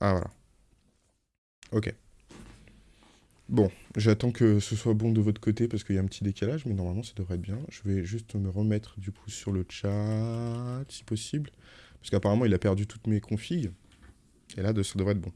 Ah, voilà. Ok. Bon, j'attends que ce soit bon de votre côté parce qu'il y a un petit décalage, mais normalement ça devrait être bien. Je vais juste me remettre du coup sur le chat, si possible. Parce qu'apparemment il a perdu toutes mes configs. Et là, ça devrait être bon.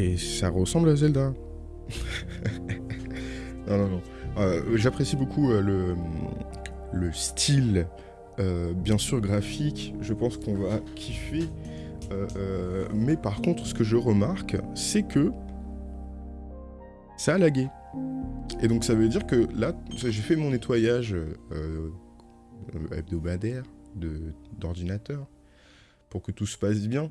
Et ça ressemble à Zelda. non, non, non. Euh, j'apprécie beaucoup euh, le, le style, euh, bien sûr graphique. Je pense qu'on va kiffer. mais par contre, ce que je remarque, c'est que ça a lagué. Et donc ça veut dire que là, j'ai fait mon nettoyage hebdomadaire d'ordinateur pour que tout se passe bien.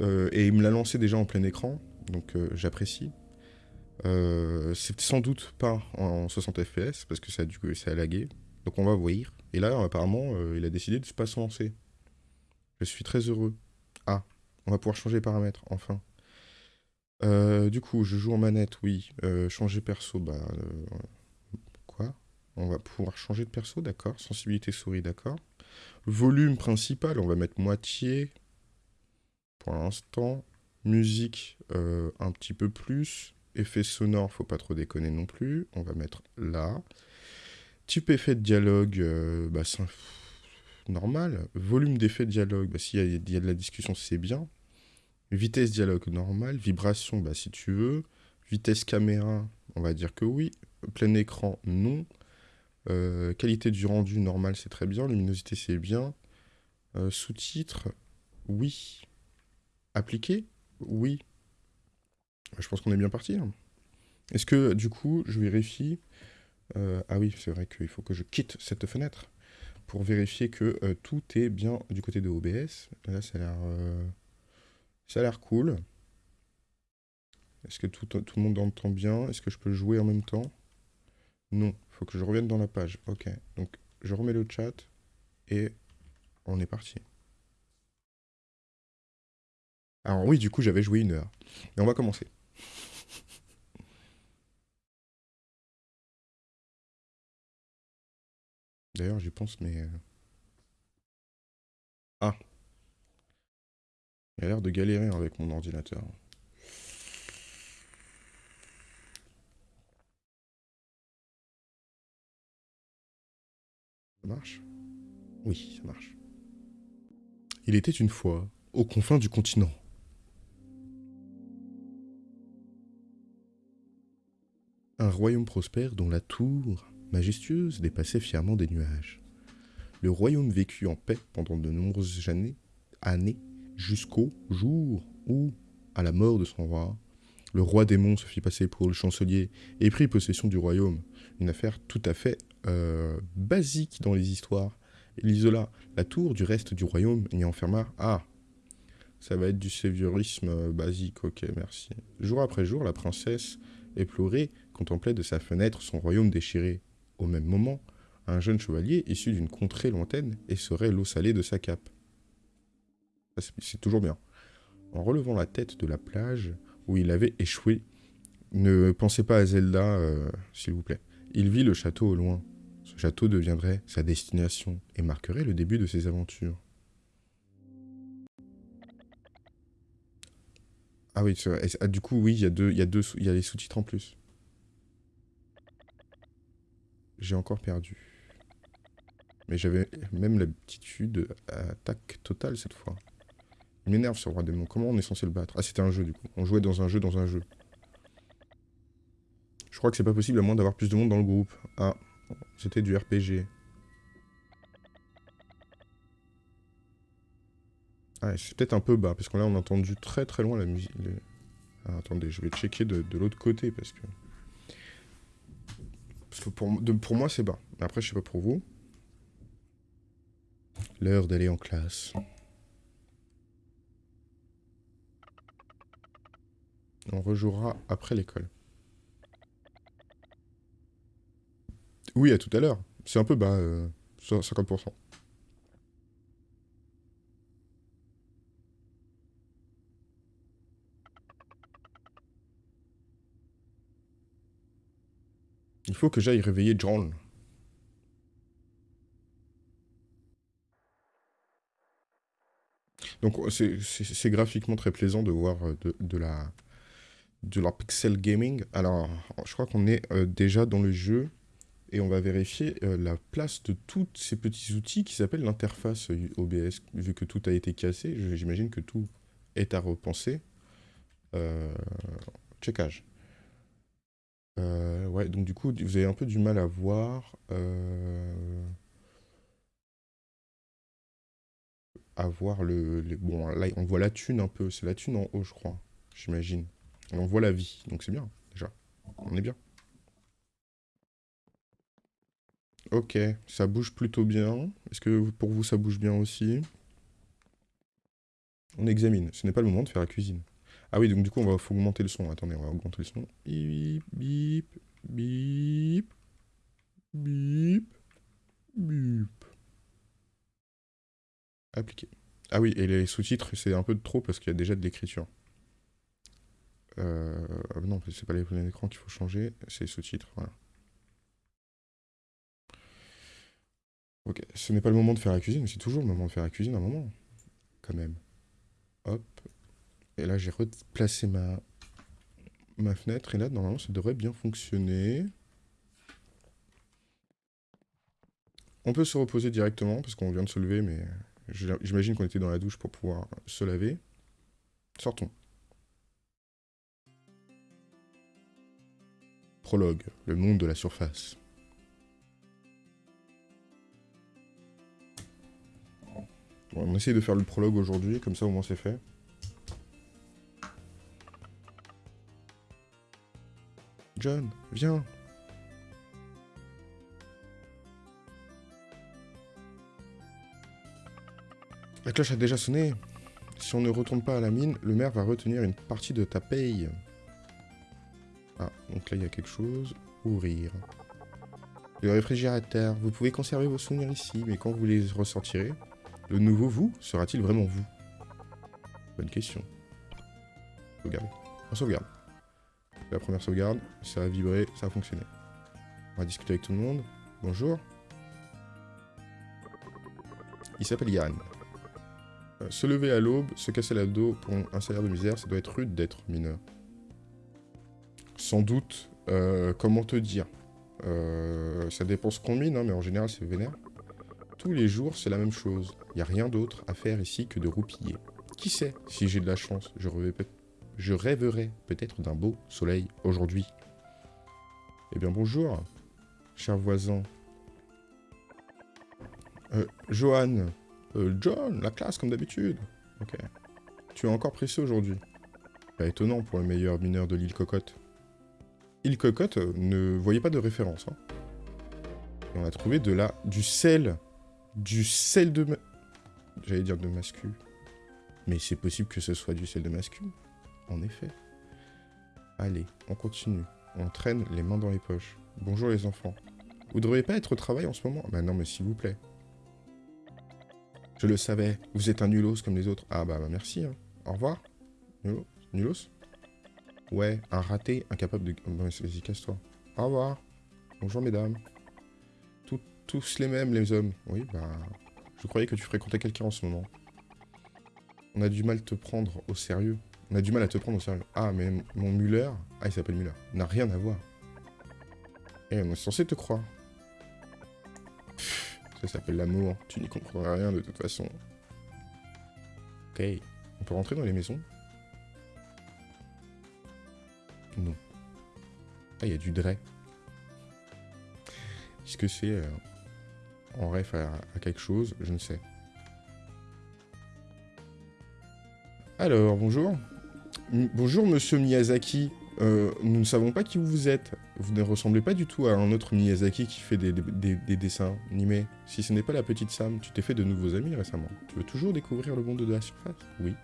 et il me l'a lancé déjà en plein écran donc euh, j'apprécie. Euh, c'est sans doute pas en 60 fps parce que ça a, du ça a lagué. Donc on va voir. Et là, apparemment, euh, il a décidé de ne pas se lancer. Je suis très heureux. Ah, on va pouvoir changer les paramètres, enfin. du coup, je joue en manette, oui. changer perso, bah... quoi? On va pouvoir changer de perso, d'accord. Sensibilité souris, d'accord. Volume principal, on va mettre moitié. Pour l'instant. Musique, euh, un petit peu plus. Effet sonore, faut pas trop déconner non plus. On va mettre là. Type effet de dialogue, euh, bah, c'est normal. Volume d'effet de dialogue, bah, s'il y, y, a de la discussion, c'est bien. Vitesse dialogue, normal. Vibration, bah, si tu veux. Vitesse caméra, on va dire que oui. Plein écran, non. Euh, qualité du rendu, normal, c'est très bien. Luminosité, c'est bien. Sous-titres, oui. Appliqué oui. Je pense qu'on est bien parti. Est-ce que, du coup, je vérifie... Euh, ah oui, c'est vrai qu'il faut que je quitte cette fenêtre pour vérifier que euh, tout est bien du côté de OBS. Là, ça a l'air... Euh, ça a l'air cool. Est-ce que tout, tout, le monde entend bien? Est-ce que je peux jouer en même temps? Non, il faut que je revienne dans la page. Ok, donc je remets le chat et on est parti. Alors oui, du coup, j'avais joué une heure. Mais on va commencer. D'ailleurs, j'y pense, mais... Euh, ah. Il a l'air de galérer avec mon ordinateur. Ça marche? Oui, ça marche. Il était une fois, aux confins du continent, un royaume prospère dont la tour majestueuse dépassait fièrement des nuages. Le royaume vécut en paix pendant de nombreuses années, années jusqu'au jour où, à la mort de son roi, le roi démon se fit passer pour le chancelier et prit possession du royaume. Une affaire tout à fait euh, basique dans les histoires. Il isola la tour du reste du royaume et y enferma... Ah Ça va être du séviorisme euh, basique, ok, merci. Jour après jour, la princesse, éplorée, contemplait de sa fenêtre son royaume déchiré. Au même moment, un jeune chevalier, issu d'une contrée lointaine, essorait l'eau salée de sa cape. C'est toujours bien. En relevant la tête de la plage où il avait échoué, ne pensez pas à Zelda, euh, s'il vous plaît. Il vit le château au loin. Ce château deviendrait sa destination et marquerait le début de ses aventures. Ah oui, ah, du coup, oui, il y a deux, y a deux, y a les sous-titres en plus. J'ai encore perdu. Mais j'avais même l'habitude attaque totale cette fois. Il m'énerve ce roi démon. Comment on est censé le battre? Ah, c'était un jeu du coup. On jouait dans un jeu dans un jeu. Je crois que c'est pas possible à moins d'avoir plus de monde dans le groupe. Ah, c'était du RPG. Ah, c'est peut-être un peu bas, parce que là on a entendu très très loin la musique. Ah, attendez, je vais checker de, l'autre côté, parce que... Parce que pour, moi c'est bas. Après, je sais pas pour vous. L'heure d'aller en classe. On rejouera après l'école. Oui, à tout à l'heure. C'est un peu bas, 50%. Euh, Il faut que j'aille réveiller John. Donc c'est graphiquement très plaisant de voir euh, de, la, de la pixel gaming. Alors, je crois qu'on est euh, déjà dans le jeu et on va vérifier euh, la place de tous ces petits outils qui s'appellent l'interface OBS. Vu que tout a été cassé, j'imagine que tout est à repenser. checkage. Ouais, donc du coup, vous avez un peu du mal à voir avoir le, Bon, là, on voit la thune un peu. C'est la thune en haut, je crois. J'imagine. On voit la vie. Donc c'est bien, déjà. On est bien. Ok, ça bouge plutôt bien. Est-ce que pour vous, ça bouge bien aussi? On examine. Ce n'est pas le moment de faire la cuisine. Ah oui, donc du coup, on va augmenter le son. Attendez, on va augmenter le son. Bip, bip, bip, bip, bip. Appliquer. Ah oui, et les sous-titres, c'est un peu trop parce qu'il y a déjà de l'écriture. Euh, non, c'est pas les d'écran qu'il faut changer, c'est les sous-titres, voilà. Ok, ce n'est pas le moment de faire la cuisine, mais c'est toujours le moment de faire la cuisine à un moment. Quand même. Hop. Et là, j'ai replacé ma, ma fenêtre, et là, normalement, ça devrait bien fonctionner. On peut se reposer directement, parce qu'on vient de se lever, mais J'imagine qu'on était dans la douche pour pouvoir se laver. Sortons. Prologue, le monde de la surface. on essaye de faire le prologue aujourd'hui, comme ça au moins c'est fait. John, viens La cloche a déjà sonné. Si on ne retourne pas à la mine, le maire va retenir une partie de ta paye. Ah, donc là il y a quelque chose. Ouvrir. Le réfrigérateur. Vous pouvez conserver vos souvenirs ici, mais quand vous les ressortirez, le nouveau vous sera-t-il vraiment vous? Bonne question. Sauvegarde. On sauvegarde. La première sauvegarde, ça a vibré, ça a fonctionné. On va discuter avec tout le monde. Bonjour. Il s'appelle Yann. Euh, se lever à l'aube, se casser la dos pour un salaire de misère, ça doit être rude d'être mineur. Sans doute, euh, comment te dire? Euh, Ça dépend ce qu'on mine, hein, mais en général c'est vénère. Tous les jours, c'est la même chose. Il n'y a rien d'autre à faire ici que de roupiller. Qui sait, si j'ai de la chance, je, je rêverai peut-être d'un beau soleil aujourd'hui. Eh bien bonjour. cher voisin. Euh, Johan. Euh, John, la classe, comme d'habitude. Ok. Tu es encore pressé aujourd'hui. Pas étonnant pour le meilleur mineur de l'île Cocotte. Île Cocotte, euh, ne voyez pas de référence. Hein. On a trouvé de la... du sel. Du sel de... J'allais dire de mascu. Mais c'est possible que ce soit du sel de mascu. En effet. Allez, on continue. On traîne les mains dans les poches. Bonjour les enfants. Vous devriez pas être au travail en ce moment? Bah non, mais s'il vous plaît. Je le savais, vous êtes un nulos comme les autres. Ah bah, bah merci. Hein. Au revoir. Nulos? Ouais, un raté, incapable de... Vas-y, casse-toi. Au revoir. Bonjour mesdames. tous les mêmes, les hommes. Oui, bah... Je croyais que tu fréquentais quelqu'un en ce moment. On a du mal te prendre au sérieux. On a du mal à te prendre au sérieux. Ah, mais mon Muller... Ah, il s'appelle Muller. N'a rien à voir. Et eh, on est censé te croire. ça s'appelle l'amour. Tu n'y comprendras rien de toute façon. Ok. On peut rentrer dans les maisons? Non. Ah, il y a du Dre. Est-ce que c'est euh, en ref à, quelque chose? Je ne sais. Alors, bonjour. Bonjour, monsieur Miyazaki. Euh, nous ne savons pas qui vous êtes. Vous ne ressemblez pas du tout à un autre Miyazaki qui fait des, dessins animés. Si ce n'est pas la petite Sam, tu t'es fait de nouveaux amis récemment. Tu veux toujours découvrir le monde de la surface? Oui.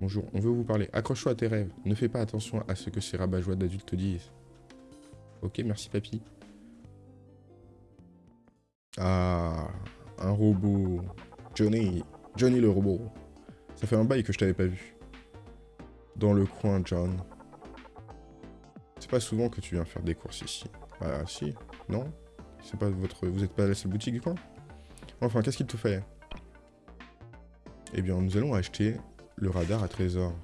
Bonjour, on veut vous parler. Accroche-toi à tes rêves. Ne fais pas attention à ce que ces rabat d'adultes te disent. Ok, merci papy. Ah, un robot. Johnny. Johnny le robot. Ça fait un bail que je t'avais pas vu dans le coin, John. C'est pas souvent que tu viens faire des courses ici. Ah, si Non C'est pas votre... Vous êtes pas la seule boutique du coin? Enfin, qu'est-ce qu'il te fait? Eh bien, nous allons acheter le radar à trésor.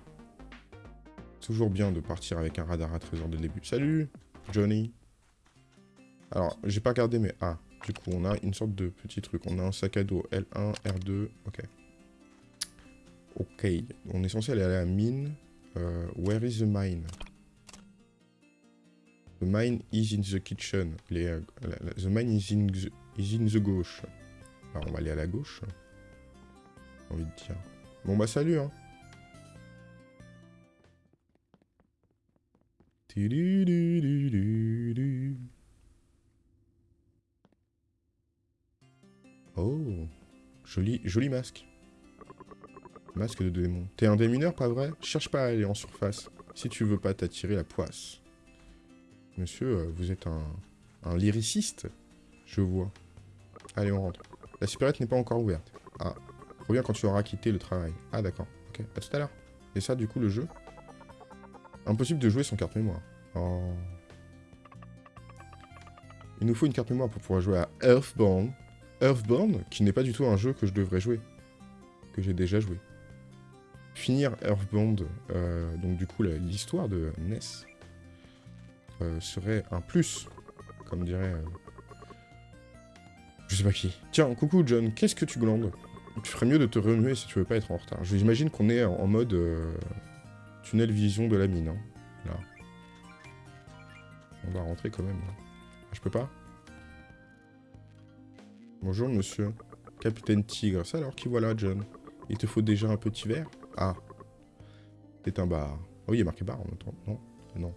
Toujours bien de partir avec un radar à trésor dès le début. Salut, Johnny. Alors, j'ai pas regardé, mais... Ah, du coup, on a une sorte de petit truc. On a un sac à dos L1, R2, ok. Ok, on est censé aller à la mine. Uh, where is the mine? The mine is in the kitchen. Euh, the mine is in the, is in the gauche. Alors on va aller à la gauche. J'ai envie de dire. Bon bah salut hein. Oh, joli, joli masque. Masque de démon. T'es un démineur, pas vrai? Cherche pas à aller en surface, si tu veux pas t'attirer la poisse. Monsieur, euh, vous êtes un, un lyriciste? Je vois. Allez, on rentre. La supérette n'est pas encore ouverte. Ah, reviens quand tu auras quitté le travail. Ah, d'accord. Ok, à tout à l'heure. Et ça, du coup, le jeu? Impossible de jouer sans carte mémoire. Oh. Il nous faut une carte mémoire pour pouvoir jouer à Earthbound. Earthbound, qui n'est pas du tout un jeu que je devrais jouer. Que j'ai déjà joué finir Earthbound, euh, donc du coup l'histoire de Ness, euh, serait un plus, comme dirait... Euh, je sais pas qui. Tiens, coucou John, qu'est-ce que tu glandes? Tu ferais mieux de te remuer si tu veux pas être en retard. J'imagine qu'on est en mode tunnel vision de la mine. Hein, là. On va rentrer quand même. Hein. Je peux pas? Bonjour monsieur. Capitaine Tigre. Ça alors, qui voilà John? Il te faut déjà un petit verre? Ah. C'est un bar. Oh, il y a marqué bar en même. Non Non.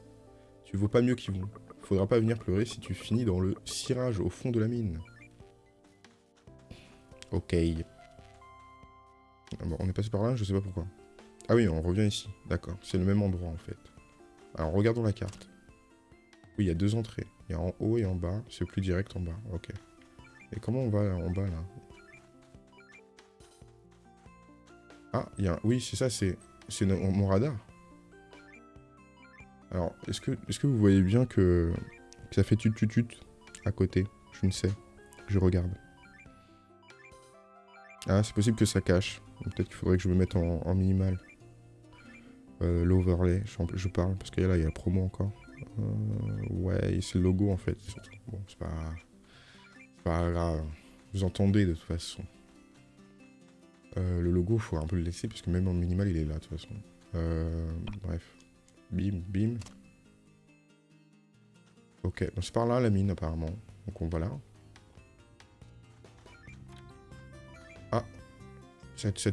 Tu vaux pas mieux qu'ils vont. Faudra pas venir pleurer si tu finis dans le cirage au fond de la mine. Ok. Ah bon, on est passé par là, je sais pas pourquoi. Ah oui, on revient ici. D'accord, c'est le même endroit en fait. Alors regardons la carte. Oui, il y a deux entrées. Il y a en haut et en bas. C'est plus direct en bas. Ok. Et comment on va en bas là? Ah, il Oui, c'est ça, c'est mon radar. Alors, est-ce que, est que vous voyez bien que, ça fait tut tut à côté? Je ne sais. Je regarde. Ah, c'est possible que ça cache. Peut-être qu'il faudrait que je me mette en, minimal. Euh, L'overlay, je, parle, parce que là, il y a la promo encore. Euh, ouais, c'est le logo en fait. Bon, c'est pas... pas grave. Vous entendez de toute façon. Euh, le logo, il faut un peu le laisser, parce que même en minimal, il est là, de toute façon. Euh, bref. Bim, bim. Ok, c'est par là la mine apparemment. Donc on va là. Ah, ça, ça.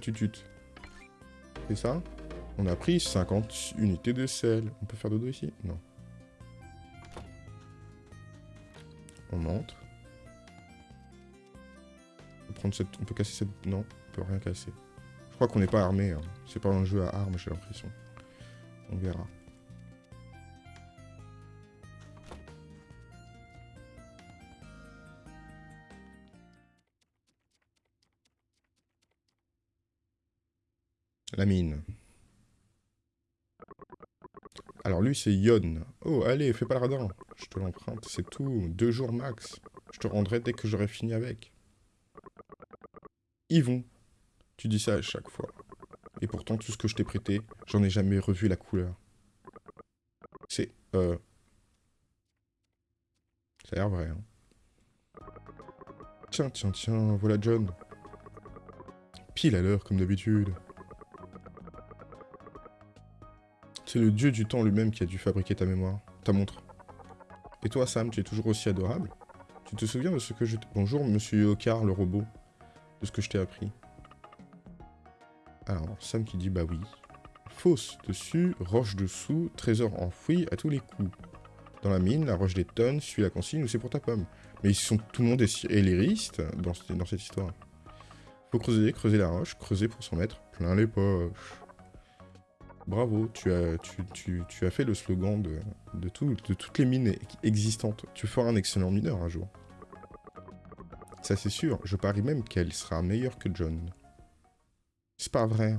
C'est ça? On a pris 50 unités de sel. On peut faire dodo ici? Non. On monte. On peut, prendre cette... on peut casser cette... Non, on rien casser. Je crois qu'on n'est pas armé. Hein. C'est pas un jeu à armes, j'ai l'impression. On verra. La mine. Alors lui, c'est Yon. Oh, allez, fais pas le radin. Je te l'emprunte, c'est tout. Deux jours max. Je te rendrai dès que j'aurai fini avec. Yvon. Tu dis ça à chaque fois. Et pourtant, tout ce que je t'ai prêté, j'en ai jamais revu la couleur. C'est... Euh... Ça a l'air vrai, hein. Tiens, tiens, tiens, voilà John. Pile à l'heure, comme d'habitude. C'est le dieu du temps lui-même qui a dû fabriquer ta mémoire, ta montre. Et toi, Sam, tu es toujours aussi adorable Tu te souviens de ce que je... Bonjour, monsieur Okar, le robot. De ce que je t'ai appris. Alors, Sam qui dit bah oui. Fosse dessus, roche dessous, trésor enfoui à tous les coups. Dans la mine, la roche des tonnes suit la consigne ou c'est pour ta pomme. Mais ils sont tout le monde est élériste dans, dans cette histoire. Faut creuser, creuser la roche, creuser pour s'en mettre plein les poches. Bravo, tu as, fait le slogan de, de, de toutes les mines existantes. Tu feras un excellent mineur un jour. Ça c'est sûr, je parie même qu'elle sera meilleure que John. C'est pas vrai.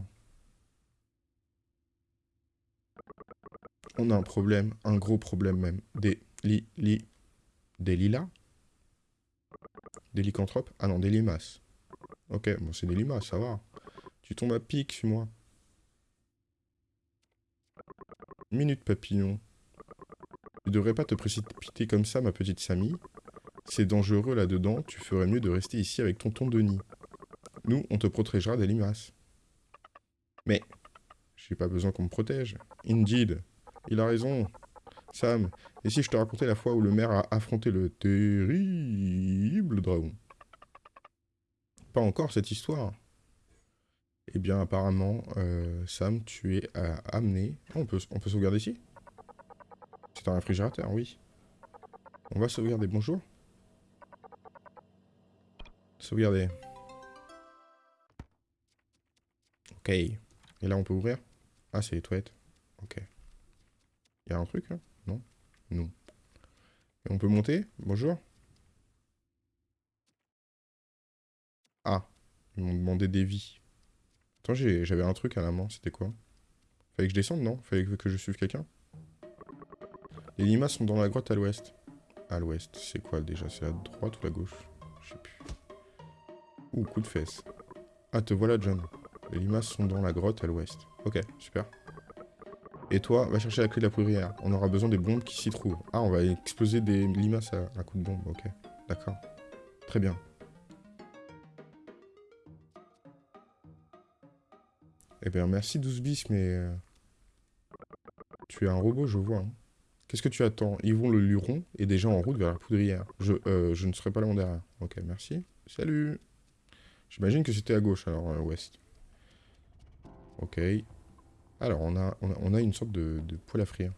On a un problème, un gros problème même. Des li, li, des lilas? Des lycanthropes? Ah non, des limaces. Ok, bon c'est des limaces, ça va. Tu tombes à pic, suis-moi. Minute papillon. Tu devrais pas te précipiter comme ça, ma petite Samy. C'est dangereux là-dedans, tu ferais mieux de rester ici avec tonton Denis. Nous, on te protégera des limaces. Mais, j'ai pas besoin qu'on me protège. Indeed, il a raison. Sam, et si je te racontais la fois où le maire a affronté le terrible dragon? Pas encore cette histoire. Eh bien, apparemment, euh, Sam, tu es euh, amené... On, peut, on peut sauvegarder ici? C'est un réfrigérateur, oui. On va sauvegarder. Bonjour. Sauvegarder. Ok. Et là, on peut ouvrir Ah, c'est les toilettes. Ok. Il y a un truc, là Non? Non. Et on peut monter? Bonjour. Ah. Ils m'ont demandé des vies. Attends, j'avais un truc à la main, c'était quoi? Fallait que je descende, non? Fallait que je suive quelqu'un? Les limaces sont dans la grotte à l'ouest. À l'ouest, c'est quoi déjà? C'est à droite ou la gauche? Je sais plus. Ouh, coup de fesse. Ah, te voilà, John. Les limaces sont dans la grotte à l'ouest. Ok, super. Et toi, va chercher la clé de la poudrière. On aura besoin des bombes qui s'y trouvent. Ah, on va exploser des limaces à coup de bombe. Ok, d'accord. Très bien. Eh bien, merci 12 bis, mais... Euh, tu es un robot, je vois. Hein. Qu'est-ce que tu attends? Ils vont le luron et déjà en route vers la poudrière. Je, euh, je ne serai pas là derrière. Ok, merci. Salut J'imagine que c'était à gauche, alors, à euh, l'ouest. Ok. Alors, on a, on a, une sorte de, de poêle à frire.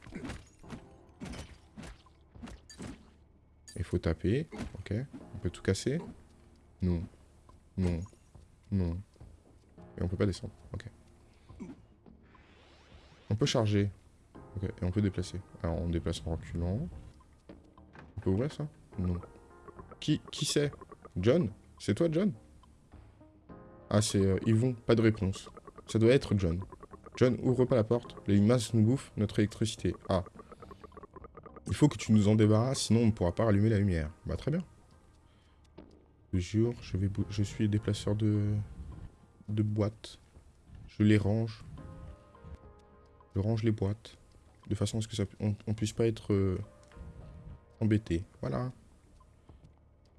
Il faut taper. Ok. On peut tout casser Non. Non. Non. Et on peut pas descendre. Ok. On peut charger. Ok, et on peut déplacer. Alors, on déplace en reculant. On peut ouvrir ça? Non. Qui, qui c'est? John? C'est toi, John? Ah, c'est euh, Yvon. Pas de réponse. Ça doit être John. John, ouvre pas la porte. Les masses nous bouffent notre électricité. Ah. Il faut que tu nous en débarrasses, sinon on ne pourra pas rallumer la lumière. Bah, très bien. Jure, je, vais je suis déplaceur de... de boîtes. Je les range. Je range les boîtes. De façon à ce que ça, on, puisse pas être euh, embêté. Voilà.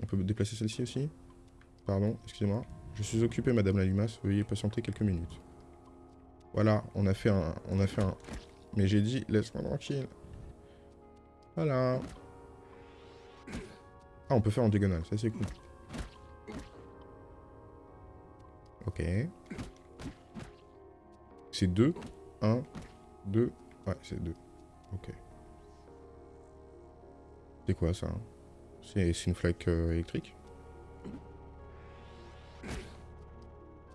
On peut déplacer celle-ci aussi Pardon, excusez-moi. Je suis occupé, Madame la Limace. Veuillez patienter quelques minutes. Voilà, on a fait un... On a fait un... Mais j'ai dit, laisse-moi tranquille. Voilà. Ah, on peut faire en diagonale, ça c'est cool. Ok. C'est 2, 1, 2. Ouais, c'est 2. Ok. C'est quoi ça? C'est une flaque euh, électrique?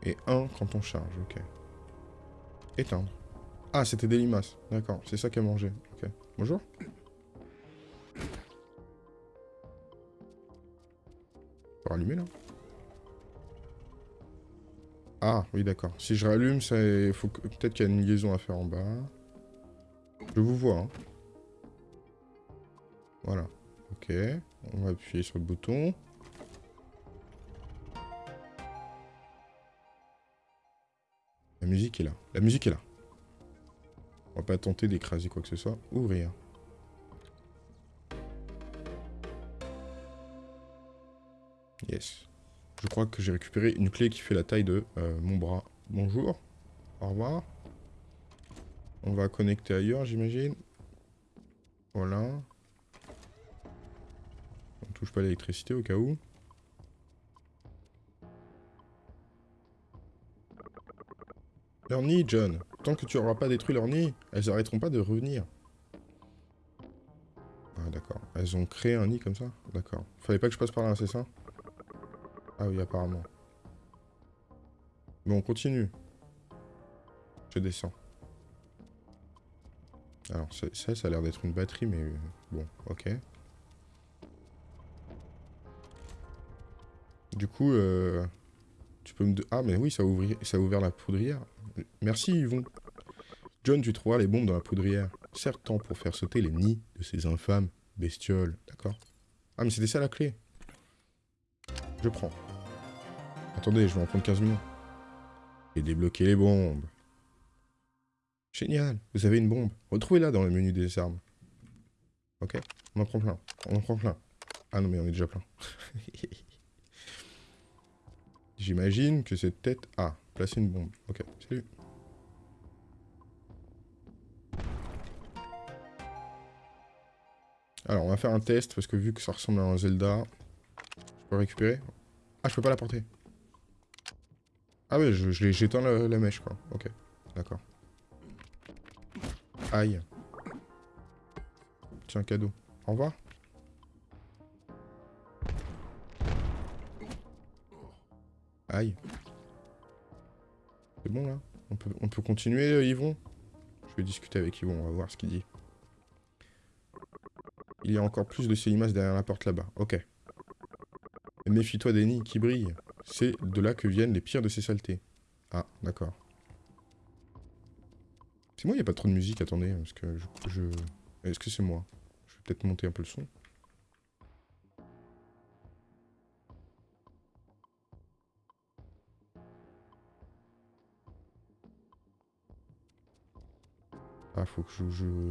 Et 1 quand on charge, ok. Éteindre. Ah, c'était des limaces. D'accord, c'est ça qu'elle mangeait. Ok. Bonjour. Faut rallumer là Ah, oui d'accord. Si je rallume, ça, faut peut-être qu'il y a une liaison à faire en bas. Je vous vois. Hein. Voilà. Ok. On va appuyer sur le bouton. La musique est là. La musique est là. On va pas tenter d'écraser quoi que ce soit. Ouvrir. Yes. Je crois que j'ai récupéré une clé qui fait la taille de euh, mon bras. Bonjour. Au revoir. On va connecter ailleurs, j'imagine. Voilà. On touche pas l'électricité au cas où. Leur nid, John. Tant que tu n'auras pas détruit leur nid, elles arrêteront pas de revenir. Ah, d'accord. Elles ont créé un nid comme ça? D'accord. Fallait pas que je passe par là, c'est ça? Ah oui, apparemment. Bon, on continue. Je descends. Alors, ça, ça a l'air d'être une batterie, mais... Bon, ok. Du coup, euh, tu peux me... Ah, mais oui, ça ça a ouvert la poudrière. Merci Yvon. John, tu trouveras les bombes dans la poudrière. Certes, pour faire sauter les nids de ces infâmes bestioles. D'accord? Ah, mais c'était ça la clé. Je prends. Attendez, je vais en prendre 15 minutes. Et débloquer les bombes. Génial, vous avez une bombe. Retrouvez-la dans le menu des armes. Ok, on en prend plein. On en prend plein. Ah non, mais on est déjà plein. J'imagine que cette tête... Ah, placer une bombe. Ok, salut. Alors, on va faire un test, parce que vu que ça ressemble à un Zelda... Je peux récupérer Ah, je peux pas la porter. Ah ouais, j'éteins la, la mèche, quoi. Ok, d'accord. Aïe. Tiens, cadeau. Au revoir. Aïe. C'est bon là on peut, on peut continuer euh, Yvon? Je vais discuter avec Yvon, on va voir ce qu'il dit. Il y a encore plus de ces limaces derrière la porte là-bas. Ok. Méfie-toi des nids qui brillent. C'est de là que viennent les pires de ces saletés. Ah, d'accord. C'est moi, il n'y a pas trop de musique, attendez, parce que je... Est-ce que c'est moi? Je vais peut-être monter un peu le son. Ah, faut que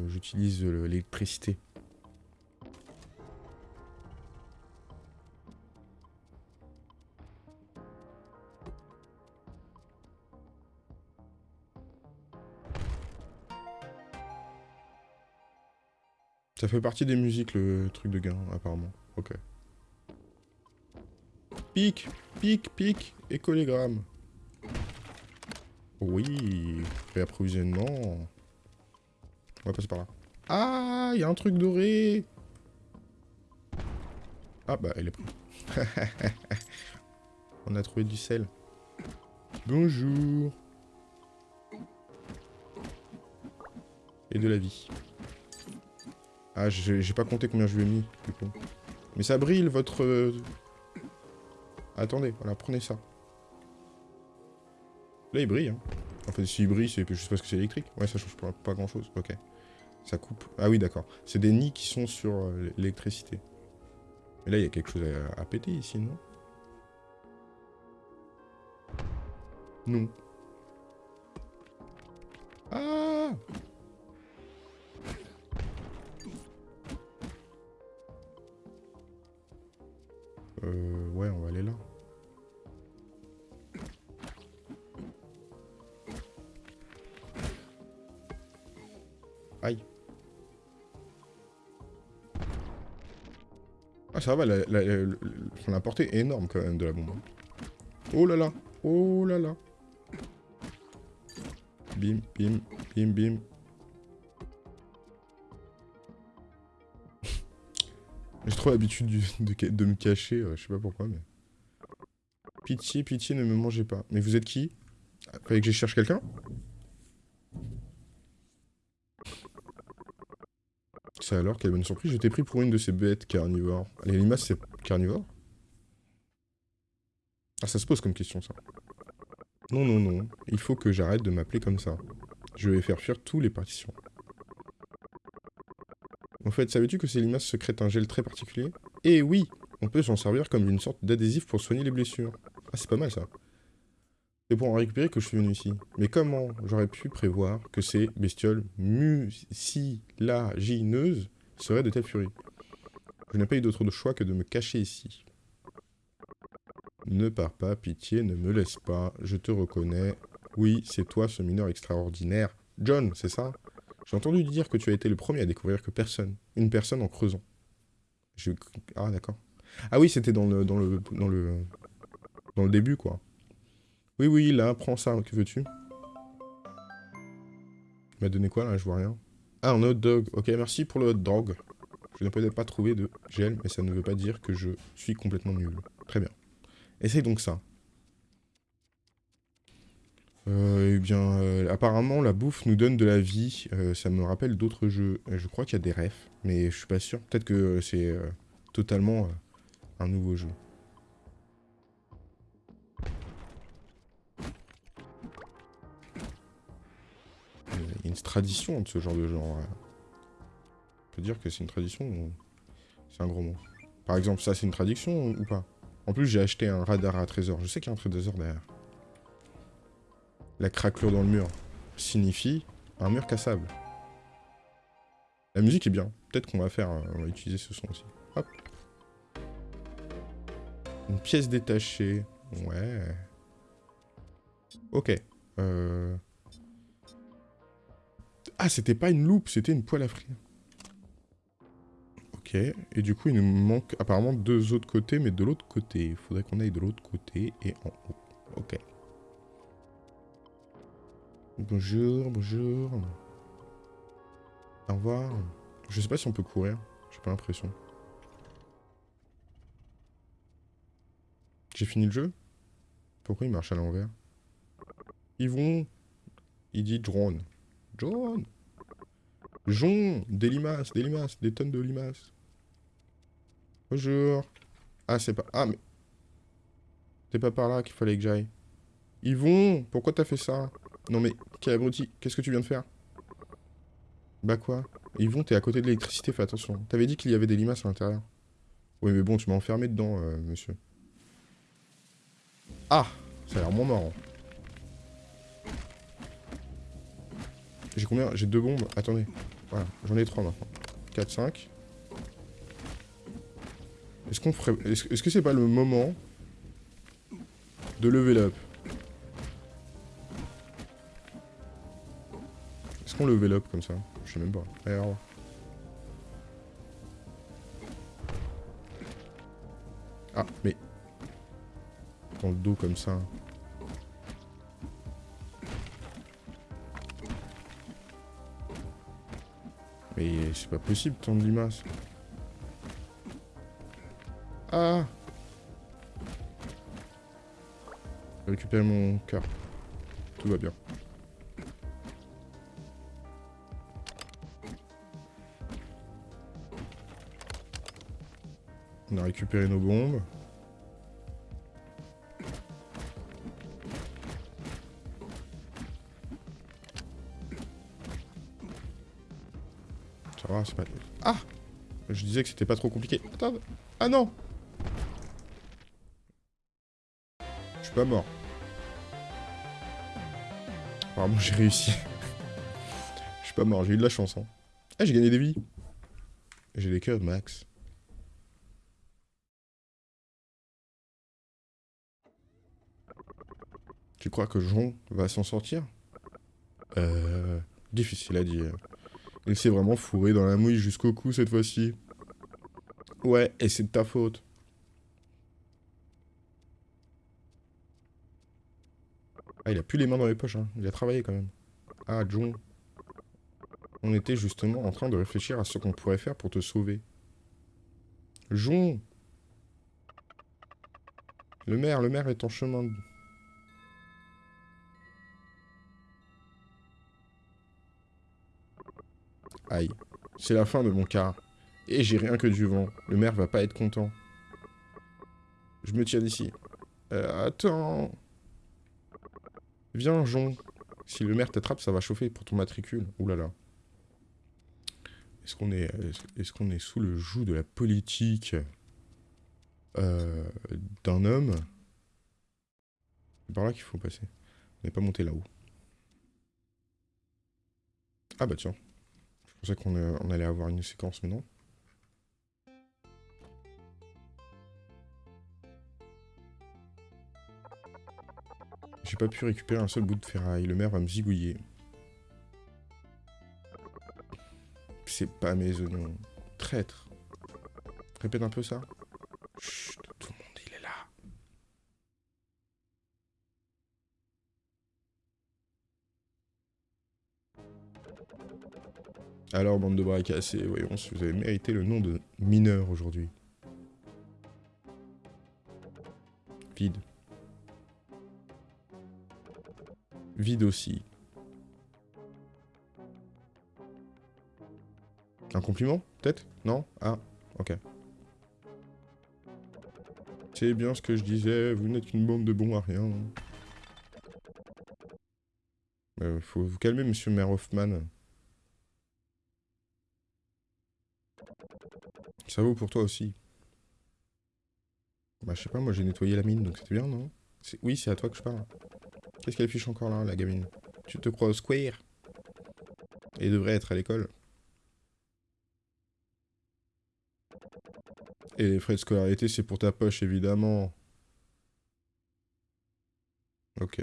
j'utilise l'électricité. Ça fait partie des musiques, le truc de gain, apparemment. Ok. Pic, pic, pic, écolégramme. Oui, réapprovisionnement. On va passer par là. Ah, il y a un truc doré Ah, bah, il est pris. On a trouvé du sel. Bonjour. Et de la vie. Ah, j'ai pas compté combien je lui ai mis. Mais ça brille, votre... Euh, Attendez, voilà, prenez ça. Là, il brille, hein. En fait, s'il brille, c'est juste parce que c'est électrique. Ouais, ça change pas grand-chose. Ok. Ça coupe. Ah oui, d'accord. C'est des nids qui sont sur euh, l'électricité. Mais là, il y a quelque chose à, péter ici, non? Non. Ah ça va, la, la portée est énorme quand même de la bombe. Oh là là Oh là là Bim, bim, bim, bim. J'ai trop l'habitude de, de, me cacher, euh, je sais pas pourquoi, mais... Pitié, pitié, ne me mangez pas. Mais vous êtes qui? Fallait que je cherche quelqu'un? Alors, quelle bonne surprise, je t'ai pris pour une de ces bêtes carnivores. Les limaces, c'est carnivore? Ah, ça se pose comme question, ça. Non, non, non. Il faut que j'arrête de m'appeler comme ça. Je vais faire fuir tous les partitions. En fait, savais-tu que ces limaces secrètent un gel très particulier? Eh oui On peut s'en servir comme une sorte d'adhésif pour soigner les blessures. Ah, c'est pas mal, ça. C'est pour en récupérer que je suis venu ici. Mais comment j'aurais pu prévoir que ces bestioles mucilagineuses seraient de telle furie Je n'ai pas eu d'autre choix que de me cacher ici. Ne pars pas, pitié, ne me laisse pas, je te reconnais. Oui, c'est toi ce mineur extraordinaire. John, c'est ça? J'ai entendu dire que tu as été le premier à découvrir que personne, une personne en creusant. Ah, d'accord. Ah oui, c'était dans le, dans, le, dans, le, dans le début, quoi. Oui, oui, là, prends ça, que veux-tu? Il m'a donné quoi, là? Je vois rien. Ah, un hot dog. Ok, merci pour le hot dog. Je n'ai peut-être pas trouvé de gel, mais ça ne veut pas dire que je suis complètement nul. Très bien. Essaye donc ça. Euh, eh bien, euh, apparemment, la bouffe nous donne de la vie. Euh, ça me rappelle d'autres jeux. Je crois qu'il y a des refs, mais je suis pas sûr. Peut-être que c'est totalement un nouveau jeu. Tradition de ce genre de genre. On peut dire que c'est une tradition c'est un gros mot Par exemple, ça c'est une tradition ou pas? En plus, j'ai acheté un radar à trésor. Je sais qu'il y a un trésor derrière. La craquelure dans le mur signifie un mur cassable. La musique est bien. Peut-être qu'on va faire... Utiliser ce son aussi. Hop. Une pièce détachée. Ouais. Ok. Euh... Ah, c'était pas une loupe, c'était une poêle à frire. Ok, et du coup il nous manque apparemment deux autres côtés, mais de l'autre côté. Il faudrait qu'on aille de l'autre côté et en haut. Ok. Bonjour, bonjour. Au revoir. Je sais pas si on peut courir, j'ai pas l'impression. J'ai fini le jeu? Pourquoi il marche à l'envers? Ils vont... Il dit drone. Drone Jon Des limaces, des limaces, des tonnes de limaces. Bonjour. Ah, c'est pas... Ah, mais... C'est pas par là qu'il fallait que j'aille. Yvon, pourquoi t'as fait ça? Non mais, quel abruti, qu'est-ce que tu viens de faire? Bah quoi? Yvon, t'es à côté de l'électricité, fais attention. T'avais dit qu'il y avait des limaces à l'intérieur. Oui, mais bon, tu m'as enfermé dedans, euh, monsieur. Ah Ça a l'air moins marrant. J'ai combien? J'ai deux bombes. Attendez. Voilà, j'en ai trois maintenant. 4, 5. Est-ce qu'on ferait... Est-ce que c'est pas le moment de lever up? Est-ce qu'on level up comme ça? Je sais même pas. Alors... Ah, mais... Dans le dos comme ça. Mais c'est pas possible tant de limaces. Ah Récupérer mon cœur. Tout va bien. On a récupéré nos bombes. Ah Je disais que c'était pas trop compliqué. Attends Ah non pas mort. Apparemment, j'ai réussi. Je suis pas mort, j'ai eu de la chance. Hein. Ah, j'ai gagné des vies. J'ai des cœurs max. Tu crois que Jean va s'en sortir? Euh... Difficile à dire. Il s'est vraiment fourré dans la mouille jusqu'au cou cette fois-ci. Ouais, et c'est de ta faute. Ah, il a plus les mains dans les poches, hein. Il a travaillé quand même. Ah, John. On était justement en train de réfléchir à ce qu'on pourrait faire pour te sauver. Jon Le maire, le maire est en chemin. C'est la fin de mon car. Et j'ai rien que du vent. Le maire va pas être content. Je me tiens d'ici. Euh, attends. Viens, Jon. Si le maire t'attrape, ça va chauffer pour ton matricule. Ouh là là. Est-ce qu'on est, est, qu'on est sous le joug de la politique euh, d'un homme? C'est par là qu'il faut passer. On n'est pas monté là-haut. Ah bah tiens. Pensais qu'on on allait avoir une séquence, mais non. J'ai pas pu récupérer un seul bout de ferraille. Le maire va me zigouiller. C'est pas mes oignons. Traître. Répète un peu ça. Alors, bande de bras cassés, voyons si vous avez mérité le nom de mineur aujourd'hui. Vide. Vide aussi. Un compliment Peut-être? Non? Ah, ok. C'est bien ce que je disais, vous n'êtes qu'une bande de bons à rien. Euh, faut vous calmer, monsieur Maire Hoffman. Ça vaut pour toi aussi. Bah, je sais pas, moi j'ai nettoyé la mine, donc c'était bien, non? Oui, c'est à toi que je parle. Qu'est-ce qu'elle fiche encore là, la gamine? Tu te crois au square? Et devrait être à l'école. Et les frais de scolarité, c'est pour ta poche, évidemment. Ok.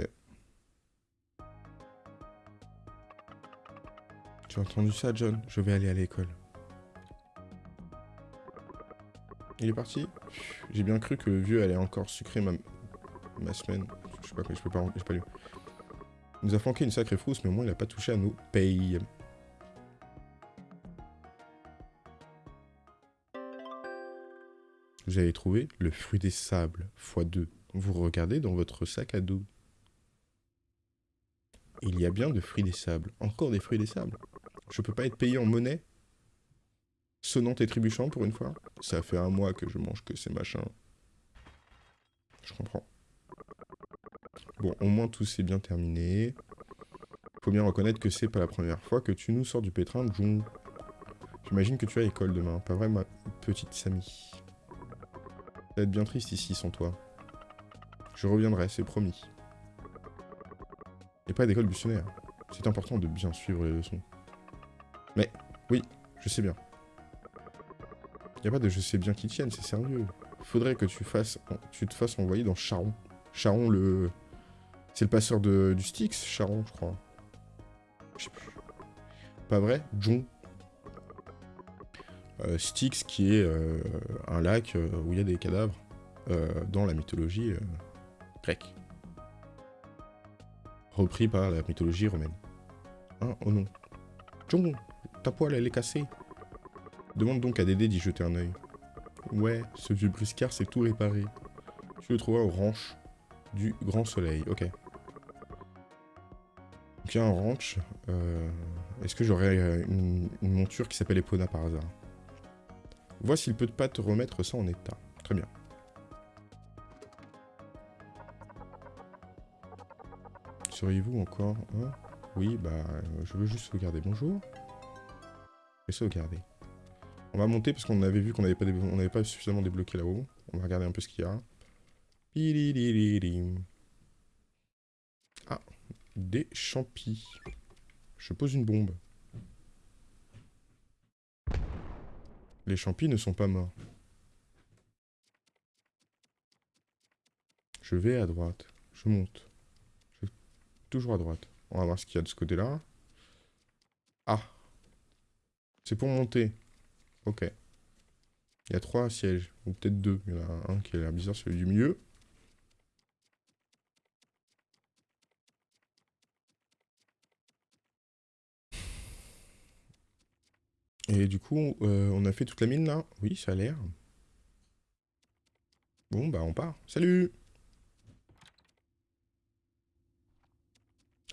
Tu as entendu ça, John Je vais aller à l'école. Il est parti J'ai bien cru que le vieux allait encore sucrer ma, ma semaine. Je sais pas, je peux pas, j'ai pas lu. Il nous a flanqué une sacrée frousse, mais au moins il a pas touché à nos payes. Vous avez trouvé le fruit des sables, x2. Vous regardez dans votre sac à dos. Il y a bien de fruits des sables. Encore des fruits des sables. Je peux pas être payé en monnaie Sonnant et trébuchant pour une fois Ça fait un mois que je mange que ces machins. Je comprends. Bon, au moins tout s'est bien terminé. Faut bien reconnaître que c'est pas la première fois que tu nous sors du pétrin Jung. J'imagine que tu as école demain, pas vrai ma petite Samy? Ça va être bien triste ici sans toi. Je reviendrai, c'est promis. Et pas d'école buissonnaire. C'est important de bien suivre les leçons. Mais, oui, je sais bien. Y a pas de je sais bien qui tienne, c'est sérieux. Faudrait que tu, fasses, tu te fasses envoyer dans Charon. Charon, le... C'est le passeur de, du Styx, Charon, je crois. Je sais plus. Pas vrai? John euh, Styx, qui est euh, un lac euh, où il y a des cadavres dans la mythologie grecque. Repris par la mythologie romaine. Hein Oh non. John, ta poêle, elle est cassée. Demande donc à Dédé d'y jeter un œil. Ouais, ce vieux briscard s'est tout réparé. Tu le trouveras au ranch du Grand Soleil. Ok. Donc il y a un ranch. Est-ce que j'aurais une, une, monture qui s'appelle Epona par hasard? Vois s'il peut pas te remettre ça en état. Très bien. Seriez-vous encore hein? Oui, bah, euh, je veux juste sauvegarder. Bonjour. Et sauvegarder. On va monter parce qu'on avait vu qu'on n'avait pas, suffisamment débloqué là-haut. On va regarder un peu ce qu'il y a. Ah, des champis. Je pose une bombe. Les champis ne sont pas morts. Je vais à droite. Je monte. Toujours à droite. On va voir ce qu'il y a de ce côté-là. Ah C'est pour monter. Ok. Il y a trois sièges, ou peut-être deux. Il y en a un qui a l'air bizarre, celui du milieu. Et du coup, euh, on a fait toute la mine là Oui, ça a l'air. Bon, bah on part. Salut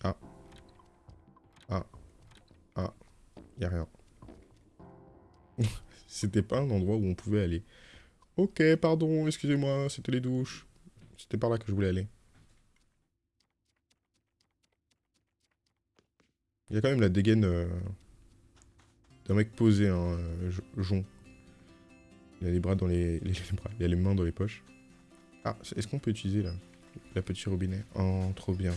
Ah. Ah. Ah. Y'a rien. C'était pas un endroit où on pouvait aller. Ok, pardon, excusez-moi, c'était les douches. C'était par là que je voulais aller. Il y a quand même la dégaine euh, d'un mec posé, hein, Jon. Il a les bras dans les, il a les mains dans les poches. Ah, est-ce qu'on peut utiliser la, la petit robinet? Oh, trop bien.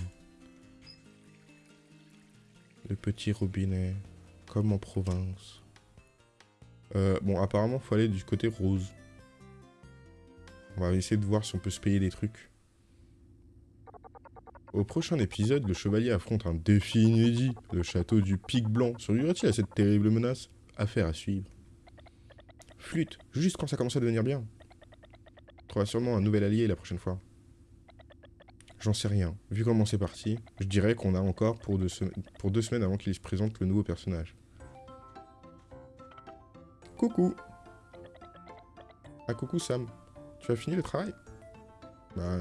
Le petit robinet, comme en province. Euh, bon, apparemment, faut aller du côté rose. On va essayer de voir si on peut se payer des trucs. Au prochain épisode, le chevalier affronte un défi inédit, le château du Pic Blanc. Survivra-t-il à cette terrible menace? Affaire à suivre. Flûte, juste quand ça commence à devenir bien. Trouvera sûrement un nouvel allié la prochaine fois. J'en sais rien. Vu comment c'est parti, je dirais qu'on a encore pour deux, pour deux semaines avant qu'il se présente le nouveau personnage. Coucou Ah coucou Sam. Tu as fini le travail? Bah,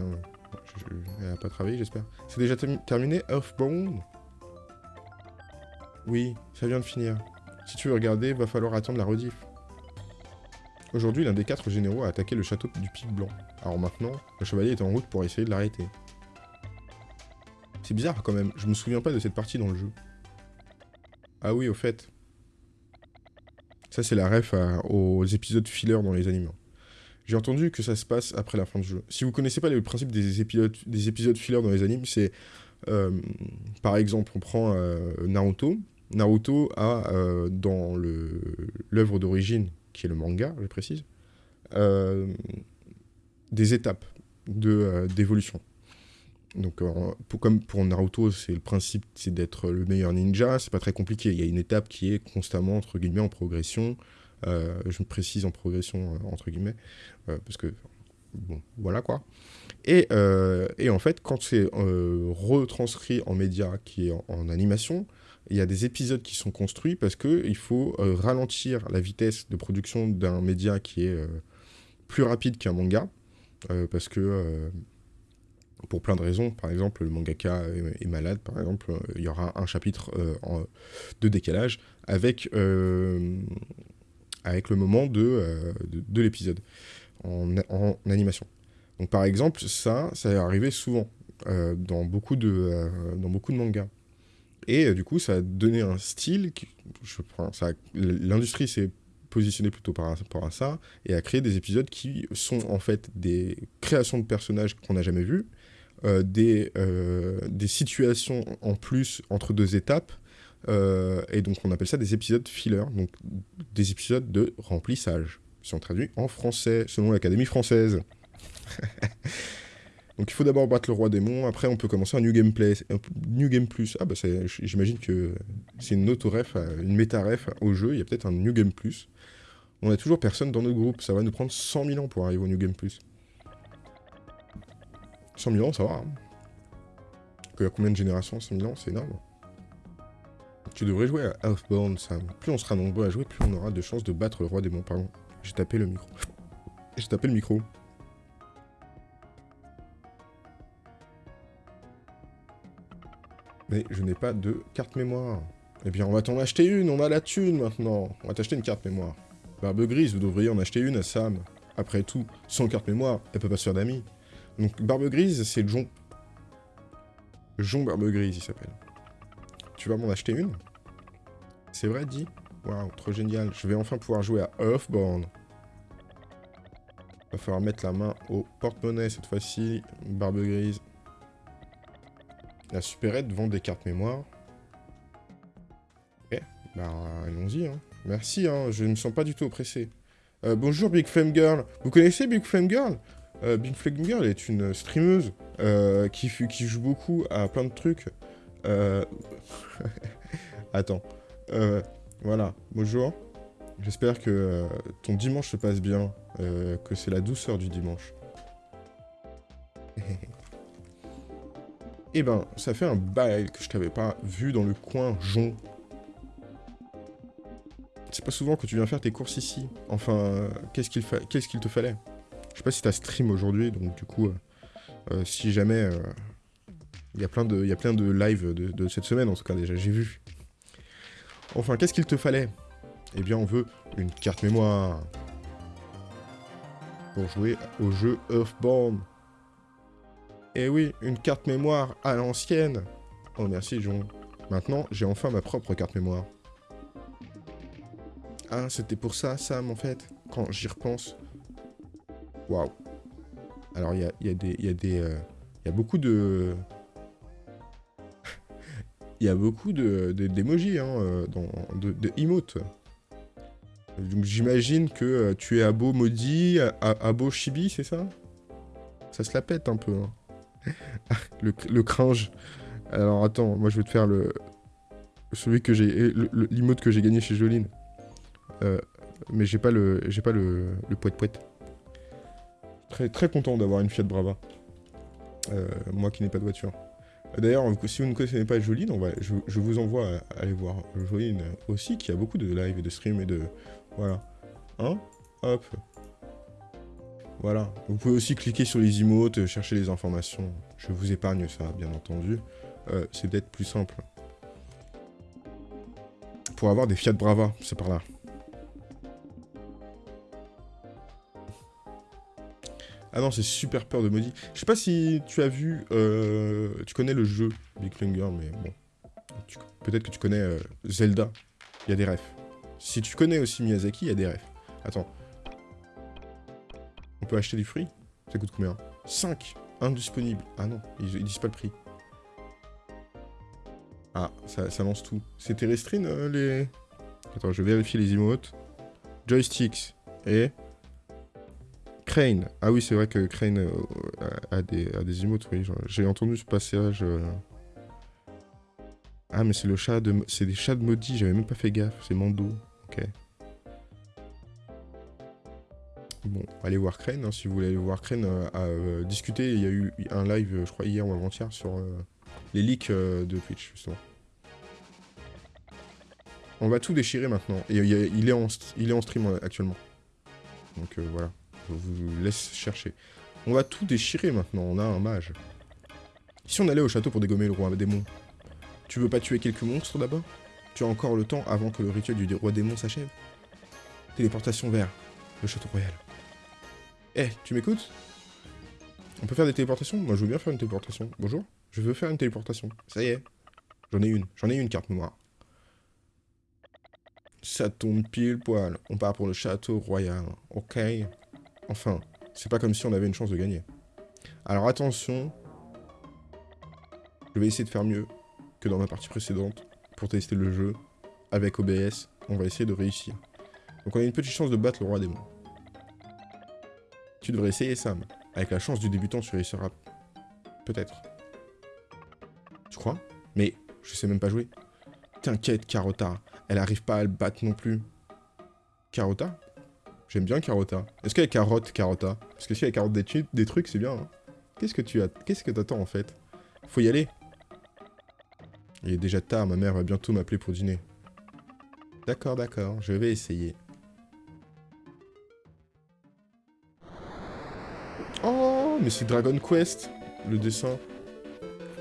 elle n'a pas travaillé j'espère. C'est déjà terminé Earthbound? Oui, ça vient de finir. Si tu veux regarder, va falloir attendre la rediff. Aujourd'hui, l'un des quatre généraux a attaqué le château du Pic Blanc. Alors maintenant, le chevalier est en route pour essayer de l'arrêter. C'est bizarre quand même, je me souviens pas de cette partie dans le jeu. Ah oui, au fait. Ça, c'est la ref aux épisodes filler dans les animaux. J'ai entendu que ça se passe après la fin du jeu. Si vous connaissez pas le principe des épisodes, des dans les animes, c'est... Euh, par exemple, on prend euh, Naruto. Naruto a, euh, dans l'œuvre d'origine, qui est le manga, je précise, des étapes d'évolution. Donc, comme pour Naruto, c'est le principe, c'est d'être le meilleur ninja, c'est pas très compliqué. Il y a une étape qui est constamment, entre guillemets, en progression. Euh, je me précise en progression, euh, entre guillemets, euh, parce que, bon, voilà quoi. Et, et en fait, quand c'est retranscrit en média, qui est en, animation, il y a des épisodes qui sont construits parce qu'il faut ralentir la vitesse de production d'un média qui est plus rapide qu'un manga, parce que pour plein de raisons. Par exemple, le mangaka est, malade, par exemple, il y aura un chapitre de décalage avec, euh, avec le moment de, euh, de, l'épisode en, en, animation. Donc par exemple, ça, ça est arrivé souvent euh, dans, beaucoup de, dans beaucoup de mangas. Et du coup, ça a donné un style, qui, l'industrie s'est positionnée plutôt par rapport à ça, et a créé des épisodes qui sont en fait des créations de personnages qu'on n'a jamais vus, euh, des, euh, des situations en plus entre deux étapes. Euh, et donc on appelle ça des épisodes filler, donc des épisodes de remplissage, si on traduit en français, selon l'Académie française. donc il faut d'abord battre le roi démon, après on peut commencer un New Game, Play, un New Game Plus. Ah bah j'imagine que c'est une auto-ref, une méta-ref au jeu, il y a peut-être un New Game Plus. On a toujours personne dans notre groupe, ça va nous prendre 100 000 ans pour arriver au New Game Plus. 100 000 ans, ça va. Hein. Il y a combien de générations 100 000 ans, c'est énorme. Tu devrais jouer à Earthbound, Sam. Plus on sera nombreux à jouer, plus on aura de chances de battre le roi démon. Pardon, j'ai tapé le micro. J'ai tapé le micro. Mais je n'ai pas de carte mémoire. Eh bien, on va t'en acheter une, on a la thune maintenant. On va t'acheter une carte mémoire. Barbe grise, vous devriez en acheter une à Sam. Après tout, sans carte mémoire, elle peut pas se faire d'amis. Donc Barbe Grise, c'est Jon. Jon Barbe Grise, il s'appelle. Tu vas m'en acheter une? C'est vrai, dit Waouh, trop génial. Je vais enfin pouvoir jouer à Earthborn. Va falloir mettre la main au porte-monnaie cette fois-ci. Barbe Grise. La supérette vend des cartes mémoire. Ok, bah allons-y. Hein. Merci, hein. je ne me sens pas du tout oppressé. Euh, bonjour Big Flame Girl. Vous connaissez Big Flame Girl? Euh, Big est une streameuse euh, qui, joue beaucoup à plein de trucs. Euh, attends. voilà, bonjour. J'espère que euh, ton dimanche se passe bien, euh, que c'est la douceur du dimanche. Eh ben, ça fait un bail que je t'avais pas vu dans le coin Jon. C'est pas souvent que tu viens faire tes courses ici. Enfin, euh, qu'est-ce qu'il te fallait? Je sais pas si t'as stream aujourd'hui, donc du coup, euh, euh, si jamais... Il y, a plein de, y de lives de, de cette semaine, en tout cas, déjà, j'ai vu. Enfin, qu'est-ce qu'il te fallait? Eh bien, on veut une carte mémoire. Pour jouer au jeu Earthbound. Eh oui, une carte mémoire à l'ancienne. Oh merci John. Maintenant, j'ai enfin ma propre carte mémoire. Ah, c'était pour ça, Sam, en fait, quand j'y repense. Waouh. Alors, il y a, y a, y euh, y a beaucoup de... Il y a beaucoup de d'émojis, hein, euh, de, emotes. Donc j'imagine que euh, tu es Abo Maudit, Abo Chibi, c'est ça? Ça se la pète un peu. Hein. le, cringe. Alors attends, moi je vais te faire le... Celui que j'ai... L'emote que j'ai gagné chez Joline. Euh, mais j'ai pas le... J'ai pas le... Le poète poète. Très, très content d'avoir une Fiat Brava. Euh, moi qui n'ai pas de voiture. D'ailleurs, si vous ne connaissez pas va, je, vous envoie à aller voir Joline aussi, qui a beaucoup de live et de stream et de... Voilà. Hein? Hop. Voilà. Vous pouvez aussi cliquer sur les emotes, euh, chercher les informations. Je vous épargne ça, bien entendu. Euh, c'est peut-être plus simple. Pour avoir des Fiat Brava, c'est par là. Ah non, c'est super peur de maudit. Je sais pas si tu as vu... Euh, tu connais le jeu Big Finger, mais bon. Peut-être que tu connais Zelda. Il y a des refs. Si tu connais aussi Miyazaki, il y a des refs. Attends, on peut acheter des fruits Ça coûte combien? 5 Indisponible. Ah non, ils, disent pas le prix. Ah, ça, lance tout. C'était restreint euh, les... Attends, je vais vérifier les emotes. Joysticks et... Crane. Ah oui, c'est vrai que Crane euh, a, des, a des emotes, oui. J'ai entendu ce passage... Euh. Ah, mais c'est le chat de... C'est des chats de maudits, j'avais même pas fait gaffe. C'est Mando. Ok. Bon, allez voir Crane, hein, si vous voulez aller voir Crane euh, à discuter. Il y a eu un live, je crois, hier ou avant-hier sur les leaks de Twitch, justement. On va tout déchirer maintenant. Et il, est en, il est en stream actuellement. Donc voilà, vous laisse chercher. On va tout déchirer maintenant, on a un mage. Si on allait au château pour dégommer le roi démon, tu veux pas tuer quelques monstres d'abord? Tu as encore le temps avant que le rituel du roi démon s'achève Téléportation vers le château royal. Eh, tu m'écoutes? On peut faire des téléportations? Moi, je veux bien faire une téléportation. Bonjour Je veux faire une téléportation. Ça y est. J'en ai une. J'en ai une carte mémoire. Ça tombe pile poil. On part pour le château royal. Ok? Enfin, c'est pas comme si on avait une chance de gagner. Alors attention. Je vais essayer de faire mieux que dans ma partie précédente pour tester le jeu. Avec OBS, on va essayer de réussir. Donc on a une petite chance de battre le roi démon. Tu devrais essayer, Sam. Avec la chance du débutant, tu réussiras. Peut-être. Tu crois? Mais je sais même pas jouer. T'inquiète, Carota. Elle arrive pas à le battre non plus. Carota? J'aime bien Carota. Est-ce qu'elle carotte, Carota Parce que si elle carotte des, des trucs, c'est bien. Hein. Qu'est-ce que tu as Qu'est-ce que t'attends en fait? Faut y aller. Il est déjà tard, ma mère va bientôt m'appeler pour dîner. D'accord, d'accord, je vais essayer. mais c'est Dragon Quest, le dessin.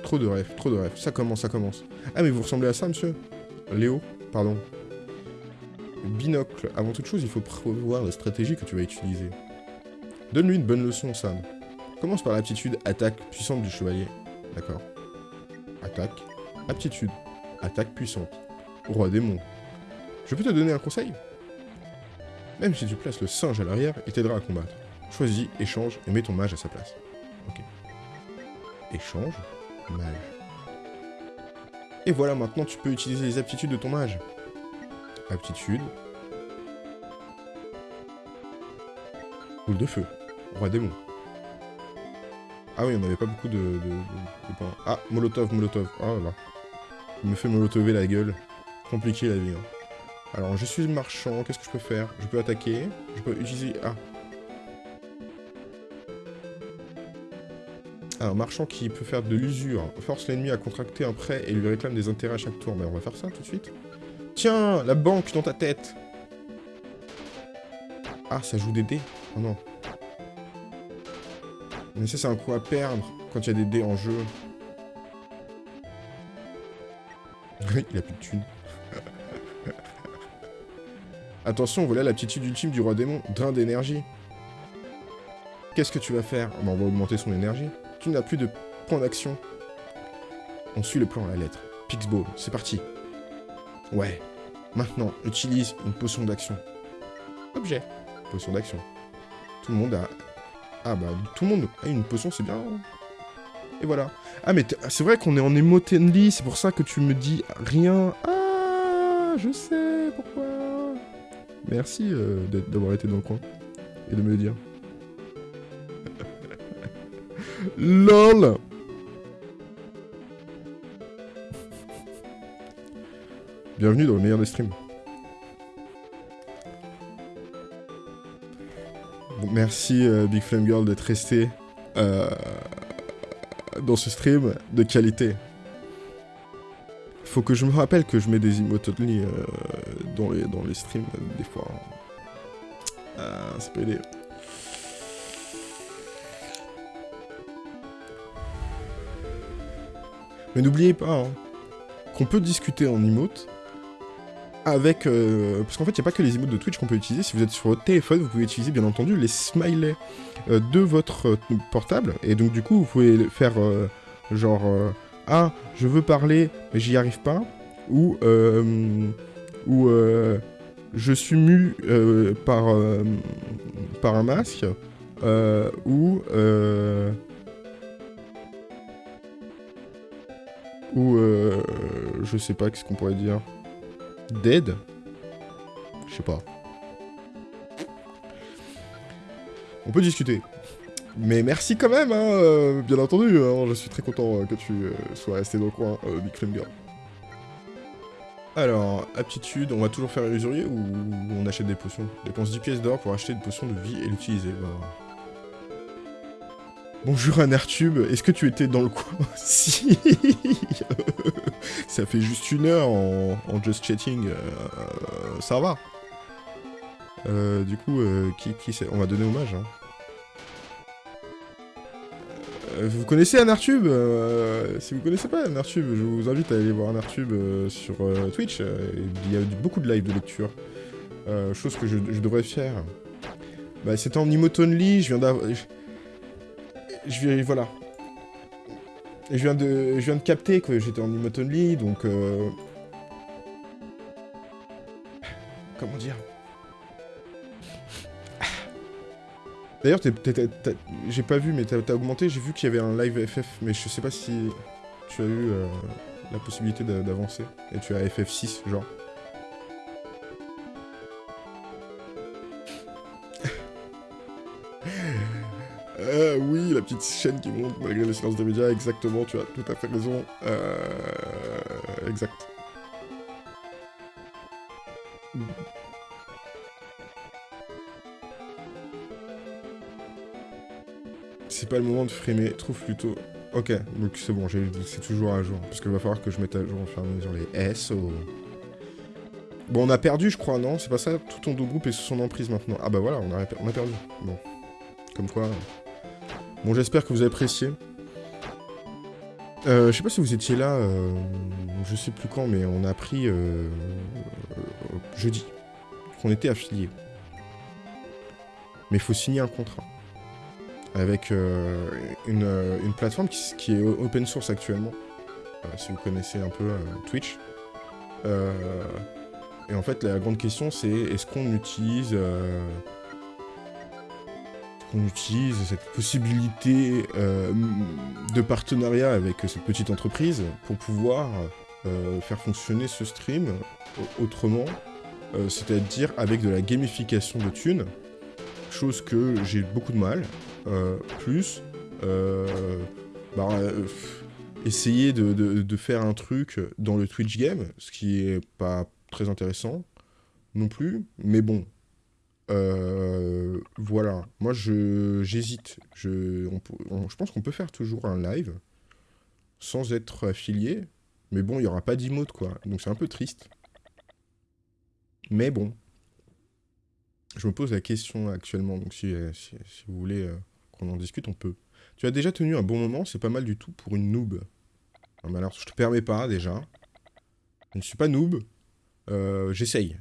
Trop de rêves, trop de rêves. Ça commence, ça commence. Ah, mais vous ressemblez à ça, monsieur? Léo, pardon. Binocle. Avant toute chose, il faut prévoir la stratégie que tu vas utiliser. Donne-lui une bonne leçon, Sam. Commence par l'aptitude attaque puissante du chevalier. D'accord. Attaque. Aptitude. Attaque puissante. Roi démon. Je peux te donner un conseil? Même si tu places le singe à l'arrière, il t'aidera à combattre. Choisis, échange et mets ton mage à sa place. Ok. Échange, mage. Et voilà, maintenant tu peux utiliser les aptitudes de ton mage. Aptitude. Boule de feu. Roi démon. Ah oui, on n'avait pas beaucoup de, Ah, Molotov, Molotov. Oh là là. Il me fait molotover la gueule. Compliqué la vie. Hein. Alors, je suis marchand, qu'est-ce que je peux faire? Je peux attaquer, je peux utiliser... Ah. Un marchand qui peut faire de l'usure, force l'ennemi à contracter un prêt et lui réclame des intérêts à chaque tour. Mais on va faire ça tout de suite. Tiens, la banque dans ta tête Ah, ça joue des dés Oh non. Mais ça, c'est un coup à perdre quand il y a des dés en jeu. il a plus de thunes. Attention, voilà l'aptitude ultime du roi démon. Drain d'énergie. Qu'est-ce que tu vas faire? On va augmenter son énergie. Tu n'as plus de points d'action. On suit le plan à la lettre. Pixball, c'est parti. Ouais. Maintenant, utilise une potion d'action. Objet. Potion d'action. Tout le monde a... Ah bah, tout le monde a une potion, c'est bien. Et voilà. Ah mais c'est vrai qu'on est en emotenly, c'est pour ça que tu me dis rien. Ah, je sais pourquoi. Merci euh, d'avoir été dans le coin et de me le dire. LOL Bienvenue dans le meilleur des streams. merci euh, Big Flame Girl d'être resté euh, dans ce stream de qualité. Faut que je me rappelle que je mets des emotes euh, dans, les, dans les streams des fois. Ah, peut aider. Mais n'oubliez pas hein, qu'on peut discuter en emote avec... Euh, parce qu'en fait, il n'y a pas que les emotes de Twitch qu'on peut utiliser. Si vous êtes sur votre téléphone, vous pouvez utiliser, bien entendu, les smileys euh, de votre euh, portable. Et donc, du coup, vous pouvez faire genre... ah, je veux parler, mais j'y arrive pas. Ou... ou je suis mu par, par un masque. ou... Ou euh, je sais pas qu'est-ce qu'on pourrait dire? Dead? Je sais pas. On peut discuter. Mais merci quand même, hein, euh, bien entendu. Hein, je suis très content euh, que tu sois resté dans le coin, Big Flame Girl. Alors, aptitude, on va toujours faire usurier ou on achète des potions? Dépense 10 pièces d'or pour acheter une potion de vie et l'utiliser. Bah... Bonjour Anertube, est-ce que tu étais dans le coin? Si Ça fait juste une heure en, just chatting, euh, ça va. Euh, du coup, euh, qui, On va donner hommage. Hein. vous connaissez Anertube Si vous connaissez pas Anertube, je vous invite à aller voir Anertube sur Twitch. il y a beaucoup de live de lecture. chose que je, devrais faire. Bah, c'était en emote je viens d'avoir je viens, voilà. Je viens de, je viens de capter que j'étais en emote only, donc... Euh... Comment dire? D'ailleurs, j'ai pas vu, mais t'as augmenté, j'ai vu qu'il y avait un live FF, mais je sais pas si tu as eu euh, la possibilité d'avancer. Et tu as FF6, genre. Euh, oui, la petite chaîne qui monte malgré le silence des médias, exactement, tu as tout à fait raison. Euh... Exact. C'est pas le moment de frimer, trouve plutôt... Ok, donc c'est bon, c'est toujours à jour. Parce qu'il va falloir que je mette à jour sur les SO. Bon, on a perdu, je crois, non? C'est pas ça? Tout ton dos groupe est sous son emprise maintenant. Ah bah voilà, on a perdu. Bon. Comme quoi... Bon, j'espère que vous avez apprécié. Euh, je sais pas si vous étiez là, euh, je sais plus quand, mais on a appris euh, euh, jeudi qu'on était affilié. Mais il faut signer un contrat avec une, une, plateforme qui, est open source actuellement, si vous connaissez un peu Twitch. et en fait, la grande question, c'est est-ce qu'on utilise on utilise cette possibilité euh, de partenariat avec cette petite entreprise pour pouvoir euh, faire fonctionner ce stream autrement, euh, c'est-à-dire avec de la gamification de thunes, chose que j'ai beaucoup de mal, plus bah, essayer de, de, faire un truc dans le Twitch game, ce qui est pas très intéressant, non plus, mais bon. Euh, voilà, moi je j'hésite. Je, je pense qu'on peut faire toujours un live sans être affilié, mais bon, il n'y aura pas d'emote, quoi. Donc c'est un peu triste. Mais bon. Je me pose la question actuellement, donc si, euh, vous voulez euh, qu'on en discute, on peut. Tu as déjà tenu un bon moment, c'est pas mal du tout pour une noob. Non, alors, je te permets pas, déjà. Je ne suis pas noob. Euh, j'essaye.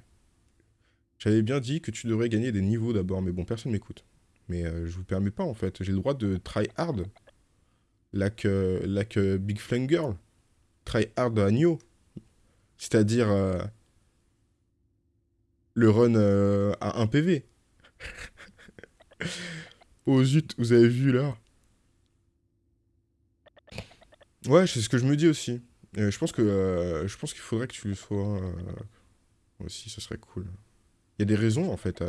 J'avais bien dit que tu devrais gagner des niveaux d'abord, mais bon, personne m'écoute. Mais je vous permets pas, en fait. J'ai le droit de try hard. Like, like Big Flame Girl. Try hard agneau. C'est-à-dire le run euh, à 1 PV. oh zut, vous avez vu là Ouais, c'est ce que je me dis aussi. je pense que euh, je pense qu'il faudrait que tu le sois euh, aussi, ce serait cool. Il y a des raisons en fait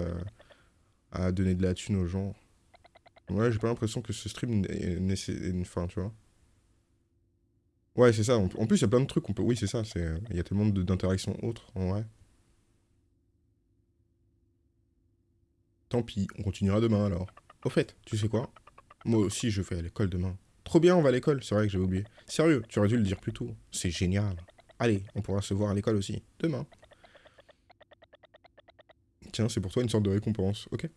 à, donner de la thune aux gens. Ouais, j'ai pas l'impression que ce stream ait une fin, tu vois. Ouais, c'est ça. En plus, il y a plein de trucs. On peut... Oui, c'est ça. Il y a tellement d'interactions autres, en vrai. Tant pis, on continuera demain alors. Au fait, tu sais quoi? Moi aussi, je vais à l'école demain. Trop bien, on va à l'école, c'est vrai que j'avais oublié. Sérieux, tu aurais dû le dire plus tôt. C'est génial. Allez, on pourra se voir à l'école aussi. Demain. Tiens, c'est pour toi une sorte de récompense, ok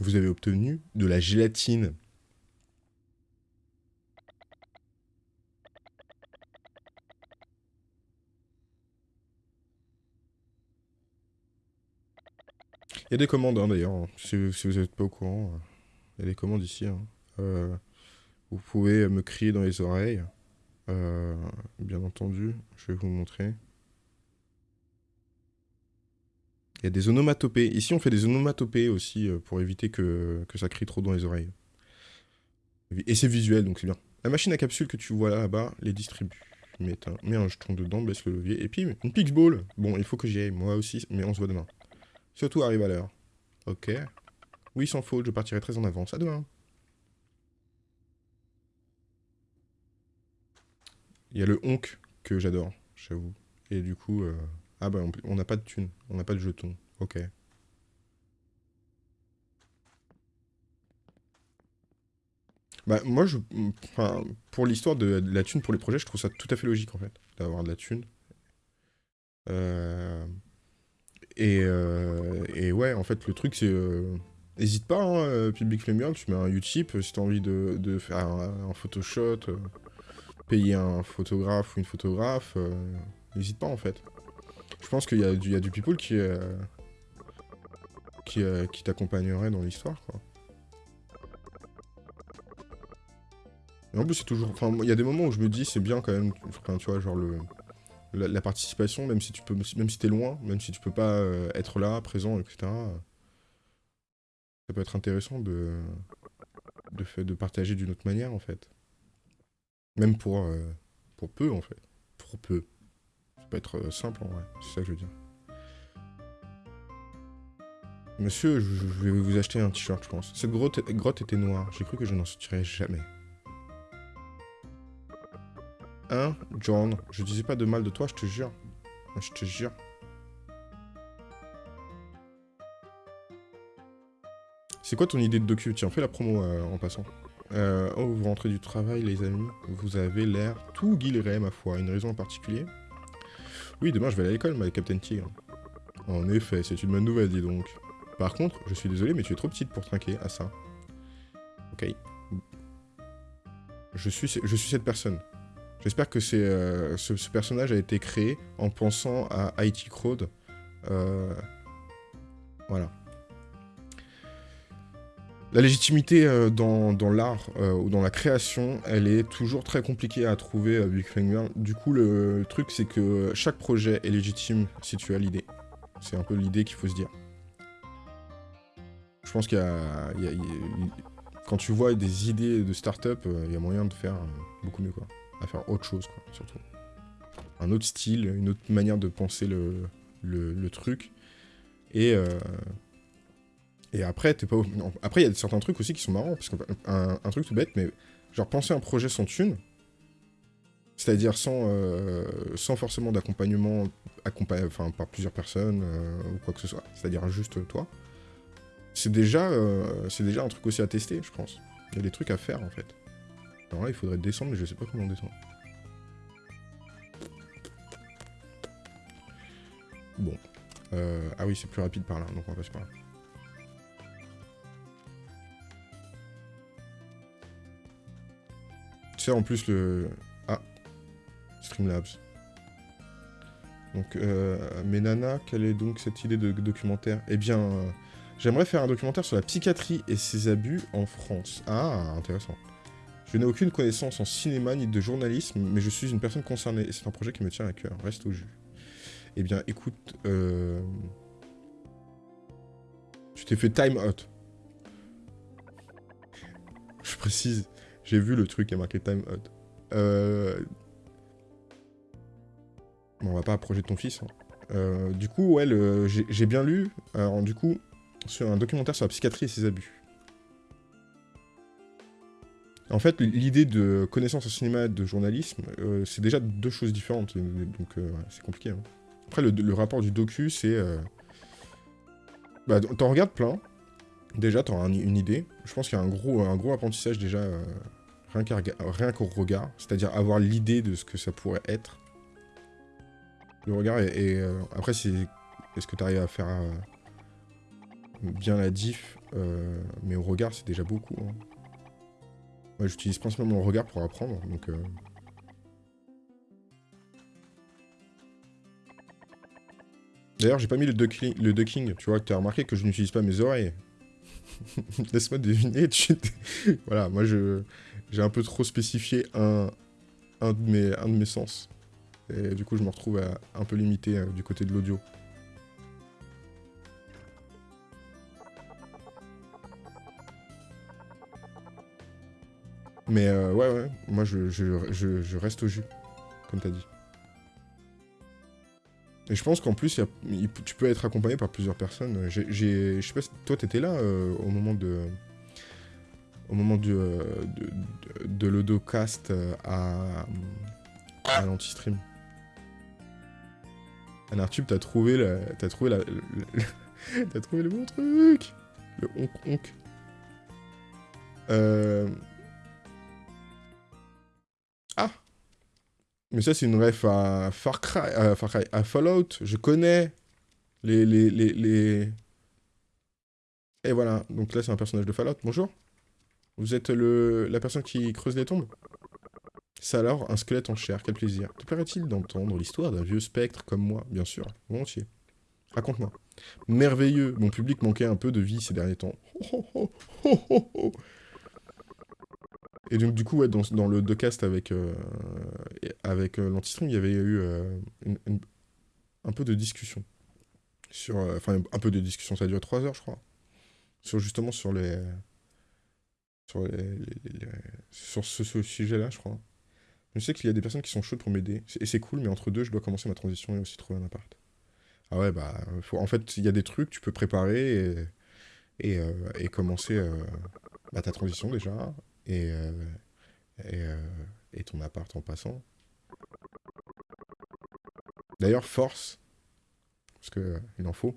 Vous avez obtenu de la gélatine. Il y a des commandes hein, d'ailleurs, hein. si, vous n'êtes pas au courant. Euh, il y a des commandes ici. Hein. Euh, vous pouvez me crier dans les oreilles. Euh, bien entendu, je vais vous montrer. Il y a des onomatopées. Ici, on fait des onomatopées aussi pour éviter que, ça crie trop dans les oreilles. Et c'est visuel, donc c'est bien. La machine à capsule que tu vois là-bas, les distribue. Mets un, jeton dedans, baisse le levier. Et puis, une Pixball. Bon, il faut que j'y aille, moi aussi, mais on se voit demain. Surtout arrive à l'heure. Ok. Oui, sans faute, je partirai très en avance. À demain. Il y a le honk que j'adore, j'avoue. Et du coup, euh, ah bah on n'a pas de thunes, on n'a pas de jetons. Ok. Bah moi, je, enfin, pour l'histoire de, la thune pour les projets, je trouve ça tout à fait logique en fait, d'avoir de la thune. Euh... Et, euh, et, ouais, en fait, le truc, c'est... Euh, n'hésite pas, hein, euh, Public Flame tu mets un Utip si t'as envie de, de, faire un, photoshot, payer un photographe ou une photographe, n'hésite pas, en fait. Je pense qu'il y, a du, people qui, qui, qui t'accompagnerait dans l'histoire, quoi. Et en plus, c'est toujours... Enfin, il y a des moments où je me dis, c'est bien quand même, tu vois, genre le la, participation, même si tu peux, même si t'es loin, même si tu peux pas euh, être là, présent, etc. Ça peut être intéressant de, de, de partager d'une autre manière, en fait. Même pour, euh, pour peu, en fait. Pour peu. Être euh, simple, en vrai. C'est ça que je veux dire. Monsieur, je, vais vous acheter un t-shirt, je pense. Cette grotte, grotte était noire. J'ai cru que je n'en sortirais jamais. Hein, John? Je disais pas de mal de toi, je te jure. Je te jure. C'est quoi ton idée de docu? Tiens, fais la promo euh, en passant. Euh, oh, vous rentrez du travail, les amis. Vous avez l'air tout guilleret, ma foi. Une raison en particulier? Oui, demain, je vais à l'école, ma Captain Tigre. En effet, c'est une bonne nouvelle, dis donc. Par contre, je suis désolé, mais tu es trop petite pour trinquer à ça. Ok. Je suis, je suis cette personne. J'espère que euh, ce, personnage a été créé en pensant à IT Crowd. Euh, voilà. La légitimité euh, dans, l'art ou dans la création, elle est toujours très compliquée à trouver à Big Finger. Du coup, le, truc, c'est que chaque projet est légitime si tu as l'idée. C'est un peu l'idée qu'il faut se dire. Je pense qu'il y, a... Quand tu vois des idées de start-up, il y a moyen de faire beaucoup mieux, quoi à faire autre chose, quoi, surtout. Un autre style, une autre manière de penser le, le, truc. Et, euh, et après, t'es pas... après, il y a certains trucs aussi qui sont marrants, parce qu'un un truc tout bête, mais genre penser un projet sans thune, C'est-à-dire sans, euh, sans forcément d'accompagnement enfin, par plusieurs personnes euh, ou quoi que ce soit. C'est-à-dire juste toi. C'est déjà, euh, déjà un truc aussi à tester, je pense. Il y a des trucs à faire, en fait. Alors là, il faudrait descendre, mais je sais pas comment on descend. Bon. ah oui, c'est plus rapide par là, donc on va passer par là. Sais, en plus, le... Streamlabs. Donc, euh, mais Nana, quelle est donc cette idée de documentaire? Eh bien, j'aimerais faire un documentaire sur la psychiatrie et ses abus en France. Ah, intéressant. Je n'ai aucune connaissance en cinéma ni de journalisme, mais je suis une personne concernée, et c'est un projet qui me tient à cœur. Reste au jus. Eh bien, écoute... Euh... Tu t'es fait time out. Je précise, j'ai vu le truc qui a marqué time out. Euh, on va pas approcher de ton fils. Hein. Euh, du coup, ouais, j'ai bien lu, alors, du coup, sur un documentaire sur la psychiatrie et ses abus. En fait, l'idée de connaissance en cinéma et de journalisme, euh, c'est déjà deux choses différentes, donc euh, c'est compliqué. Hein. Après, le, rapport du docu, c'est... Bah, t'en regardes plein, déjà, t'auras une idée. Je pense qu'il y a un gros, un gros apprentissage déjà, rien qu'au regard, c'est-à-dire avoir l'idée de ce que ça pourrait être. Le regard est... Euh, après, c'est... Est-ce que tu arrives à faire euh, bien la diff euh, Mais au regard, c'est déjà beaucoup. Hein. Moi, j'utilise principalement le regard pour apprendre, donc... D'ailleurs, j'ai pas mis le ducking, le ducking, tu vois, tu as remarqué que je n'utilise pas mes oreilles. Laisse-moi deviner, voilà, moi, je j'ai un peu trop spécifié un, un, de mes, un de mes sens. Et du coup, je me retrouve un peu limité euh, du côté de l'audio. Mais euh, ouais, ouais, moi je, reste au jus, comme t'as dit. Et je pense qu'en plus, tu peux être accompagné par plusieurs personnes. Je sais pas si toi t'étais là euh, au moment de au moment du, de, de, l'Odocast à, à l'anti-stream. Anartube, t'as trouvé la... T'as trouvé la... t'as trouvé le bon truc Le honk honk. Euh... Mais ça, c'est une ref à Far Cry, à Far Cry, à Fallout. Je connais les... les, les, les... Et voilà, donc là, c'est un personnage de Fallout. Bonjour Vous êtes le... la personne qui creuse les tombes? C'est alors un squelette en chair, quel plaisir. Te plairait-il d'entendre l'histoire d'un vieux spectre comme moi? Bien sûr, volontiers. Raconte-moi. Merveilleux, mon public manquait un peu de vie ces derniers temps. Et donc du coup, ouais, dans, dans le docast avec, euh, avec euh, l'antistring, il y avait eu euh, un peu de discussion. Sur, enfin, un peu de discussion, ça a duré 3 heures, je crois. Sur justement sur les... Sur, sur ce sujet-là, je crois. Je sais qu'il y a des personnes qui sont chaudes pour m'aider. Et c'est cool, mais entre deux, je dois commencer ma transition et aussi trouver un appart. Ah ouais, bah, en fait, il y a des trucs, tu peux préparer et, et, euh, commencer euh, bah, ta transition déjà, et, euh, et, ton appart en passant. D'ailleurs, force, parce qu'il en faut.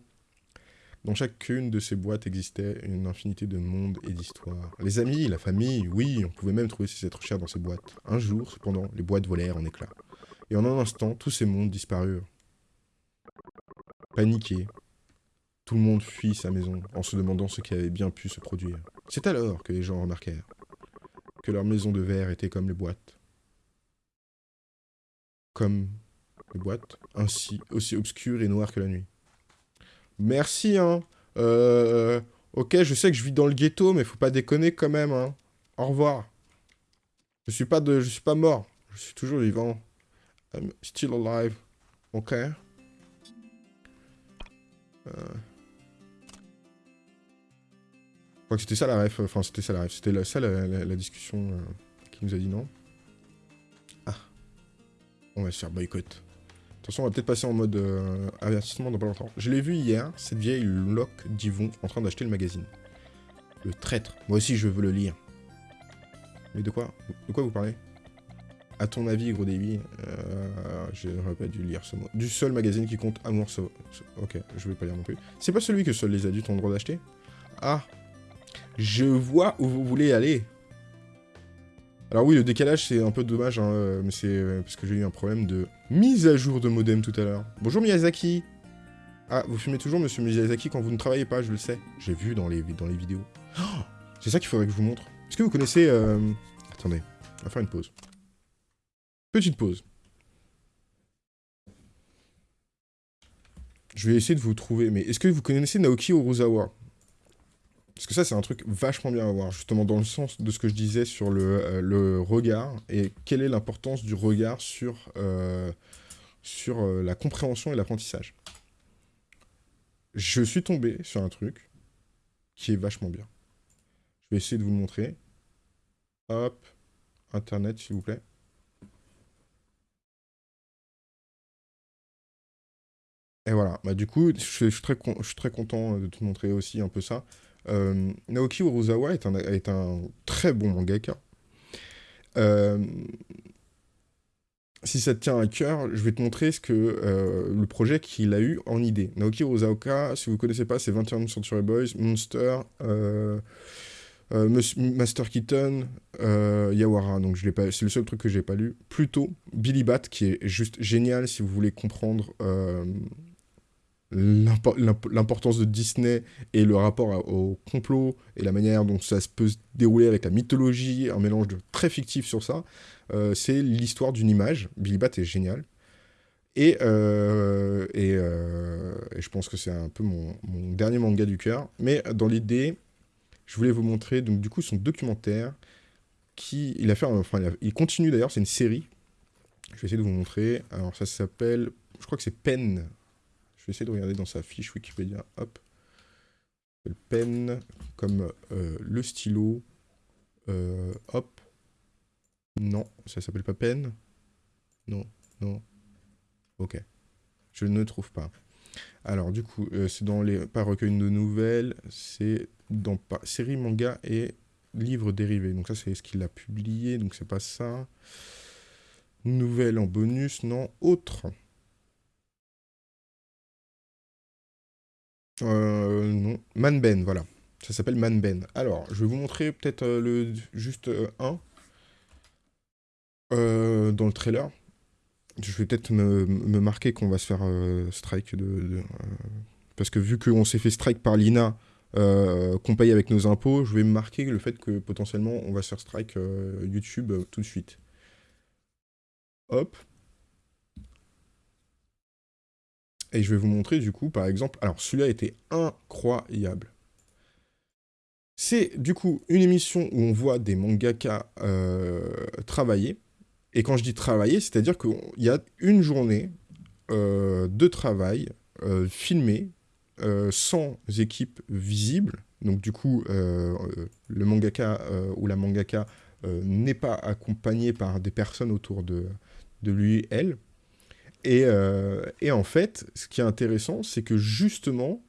Dans chacune de ces boîtes existait une infinité de mondes et d'histoires. Les amis, la famille, oui, on pouvait même trouver ces êtres chers dans ces boîtes. Un jour, cependant, les boîtes volèrent en éclats. Et en un instant, tous ces mondes disparurent. Paniqué, tout le monde fuit sa maison en se demandant ce qui avait bien pu se produire. C'est alors que les gens remarquèrent que leur maison de verre était comme les boîtes. Comme les boîtes, ainsi aussi obscures et noires que la nuit. Merci, hein. Euh, ok, je sais que je vis dans le ghetto, mais faut pas déconner quand même, hein. Au revoir. Je suis pas de, je suis pas mort. Je suis toujours vivant. I'm still alive. Ok. Euh... Crois que c'était ça la ref. Enfin, c'était ça la ref. C'était ça la, discussion euh, qui nous a dit non. Ah. On va se faire boycott. Façon, on va peut-être passer en mode euh, avertissement dans pas longtemps. Je l'ai vu hier, cette vieille loque d'Yvon en train d'acheter le magazine. Le traître. Moi aussi, je veux le lire. Mais de quoi? De quoi vous parlez? À ton avis, gros débit, euh, j'aurais pas dû lire ce mot. Du seul magazine qui compte amour sauvage. Ok, je vais pas lire non plus. C'est pas celui que seuls les adultes ont le droit d'acheter? Ah Je vois où vous voulez aller. Alors oui, le décalage, c'est un peu dommage, hein, mais c'est euh, parce que j'ai eu un problème de mise à jour de modem tout à l'heure. Bonjour Miyazaki Ah, vous fumez toujours, monsieur Miyazaki, quand vous ne travaillez pas, je le sais. J'ai vu dans les, dans les vidéos. Oh, c'est ça qu'il faudrait que je vous montre. Est-ce que vous connaissez... Euh, attendez, on va faire une pause. Petite pause. Je vais essayer de vous trouver, mais est-ce que vous connaissez Naoki Uruzawa parce que ça, c'est un truc vachement bien à voir, justement dans le sens de ce que je disais sur le, euh, regard, et quelle est l'importance du regard sur, euh, sur euh, la compréhension et l'apprentissage. Je suis tombé sur un truc qui est vachement bien. Je vais essayer de vous le montrer. Hop, Internet, s'il vous plaît. Et voilà, bah, du coup, je, suis très, je suis très content de te montrer aussi un peu ça. Euh, Naoki Uruzawa est un, est un, très bon mangaka. Euh, si ça te tient à cœur, je vais te montrer ce que euh, le projet qu'il a eu en idée. Naoki Uruzawa, si vous ne connaissez pas, c'est 21 Century Boys, Monster, Master Keaton, Yawara, donc c'est le seul truc que j'ai pas lu. Plutôt Billy Bat, qui est juste génial si vous voulez comprendre l'importance de Disney et le rapport au complot et la manière dont ça peut se dérouler avec la mythologie, un mélange de très fictif sur ça, euh, c'est l'histoire d'une image. Billy Bat est génial. Et, euh, euh, et, je pense que c'est un peu mon, dernier manga du cœur. Mais dans l'idée, je voulais vous montrer donc du coup son documentaire qui il a fait, enfin il, continue d'ailleurs, c'est une série. Je vais essayer de vous montrer. Alors ça s'appelle, je crois que c'est Pen vais essayer de regarder dans sa fiche Wikipédia. Hop. Le pen, comme euh, le stylo. Euh, hop. Non, ça s'appelle pas pen. Non, non. Ok. Je ne trouve pas. Alors, du coup, euh, c'est dans les pas recueil de nouvelles, c'est dans pas, série manga et livres dérivés. Donc ça, c'est ce qu'il a publié, donc c'est pas ça. Nouvelle en bonus, non. Autre. Euh, non. Manben, voilà. Ça s'appelle Manben. Alors, je vais vous montrer peut-être euh, le juste euh, un euh, dans le trailer. Je vais peut-être me, marquer qu'on va se faire strike de... parce que vu qu'on s'est fait strike par l'INA, qu'on paye avec nos impôts, je vais me marquer le fait que potentiellement on va se faire strike YouTube tout de suite. Hop. Et je vais vous montrer du coup, par exemple, alors celui-là était incroyable. C'est du coup une émission où on voit des mangaka euh, travailler. Et quand je dis travailler, c'est-à-dire qu'il y a une journée euh, de travail euh, filmée sans équipe visible. Donc du coup, le mangaka ou la mangaka n'est pas accompagné par des personnes autour de, de lui, elle. Euh, et, en fait, ce qui est intéressant, c'est que justement,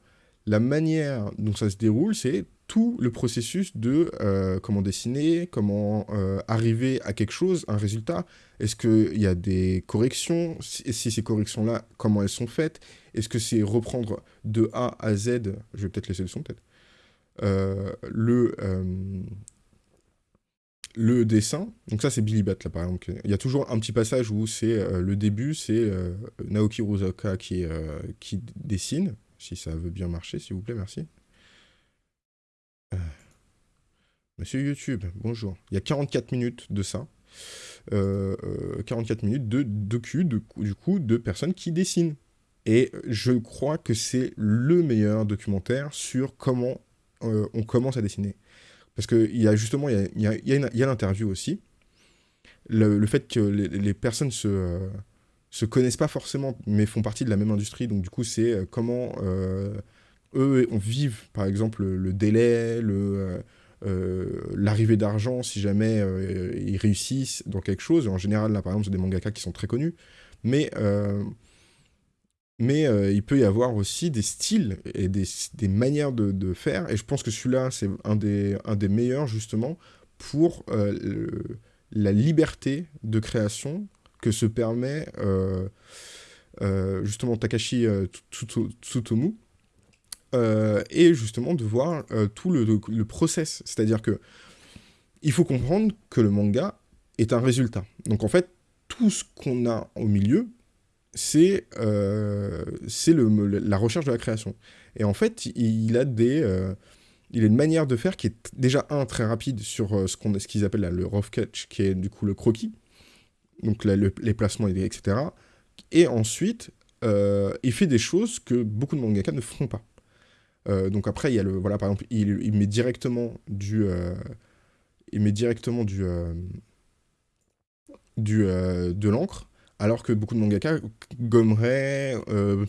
la manière dont ça se déroule, c'est tout le processus de euh, comment dessiner, comment euh, arriver à quelque chose, un résultat. Est-ce qu'il y a des corrections? Si, si ces corrections-là, comment elles sont faites? Est-ce que c'est reprendre de A à Z? Je vais peut-être laisser le son, peut-être. le, le dessin, donc ça c'est Billy Bat là par exemple, il y a toujours un petit passage où c'est euh, le début, c'est euh, Naoki Rosaka qui, euh, qui dessine, si ça veut bien marcher s'il vous plaît, merci. Monsieur YouTube, bonjour. Il y a 44 minutes de ça. 44 minutes de docu, de, du coup, de personnes qui dessinent. Et je crois que c'est le meilleur documentaire sur comment on commence à dessiner. Parce qu'il y a justement, il y a, y a, l'interview aussi. Le, fait que les, personnes se, euh, se connaissent pas forcément, mais font partie de la même industrie. Donc du coup, c'est euh, comment euh, eux on vivent, par exemple, le, délai, le... l'arrivée d'argent si jamais ils réussissent dans quelque chose. En général, là, par exemple, c'est des mangaka qui sont très connus. Mais mais euh, il peut y avoir aussi des styles et des, manières de, faire, et je pense que celui-là, c'est un des, meilleurs, justement, pour euh, la liberté de création que se permet justement Takashi Tsutomu, et justement de voir tout le, le process. C'est-à-dire que il faut comprendre que le manga est un résultat. Donc en fait, tout ce qu'on a au milieu, c'est euh, la recherche de la création. Et en fait, il a des... Euh, il a une manière de faire qui est déjà, un, très rapide sur euh, ce qu'ils appellent le rough catch, qui est du coup le croquis, donc les placements, etc. Et ensuite, il fait des choses que beaucoup de mangaka ne font pas. donc après, il y a le... Voilà, par exemple, il, met directement du... il met directement du du, euh, de l'encre, alors que beaucoup de mangaka gommeraient, euh,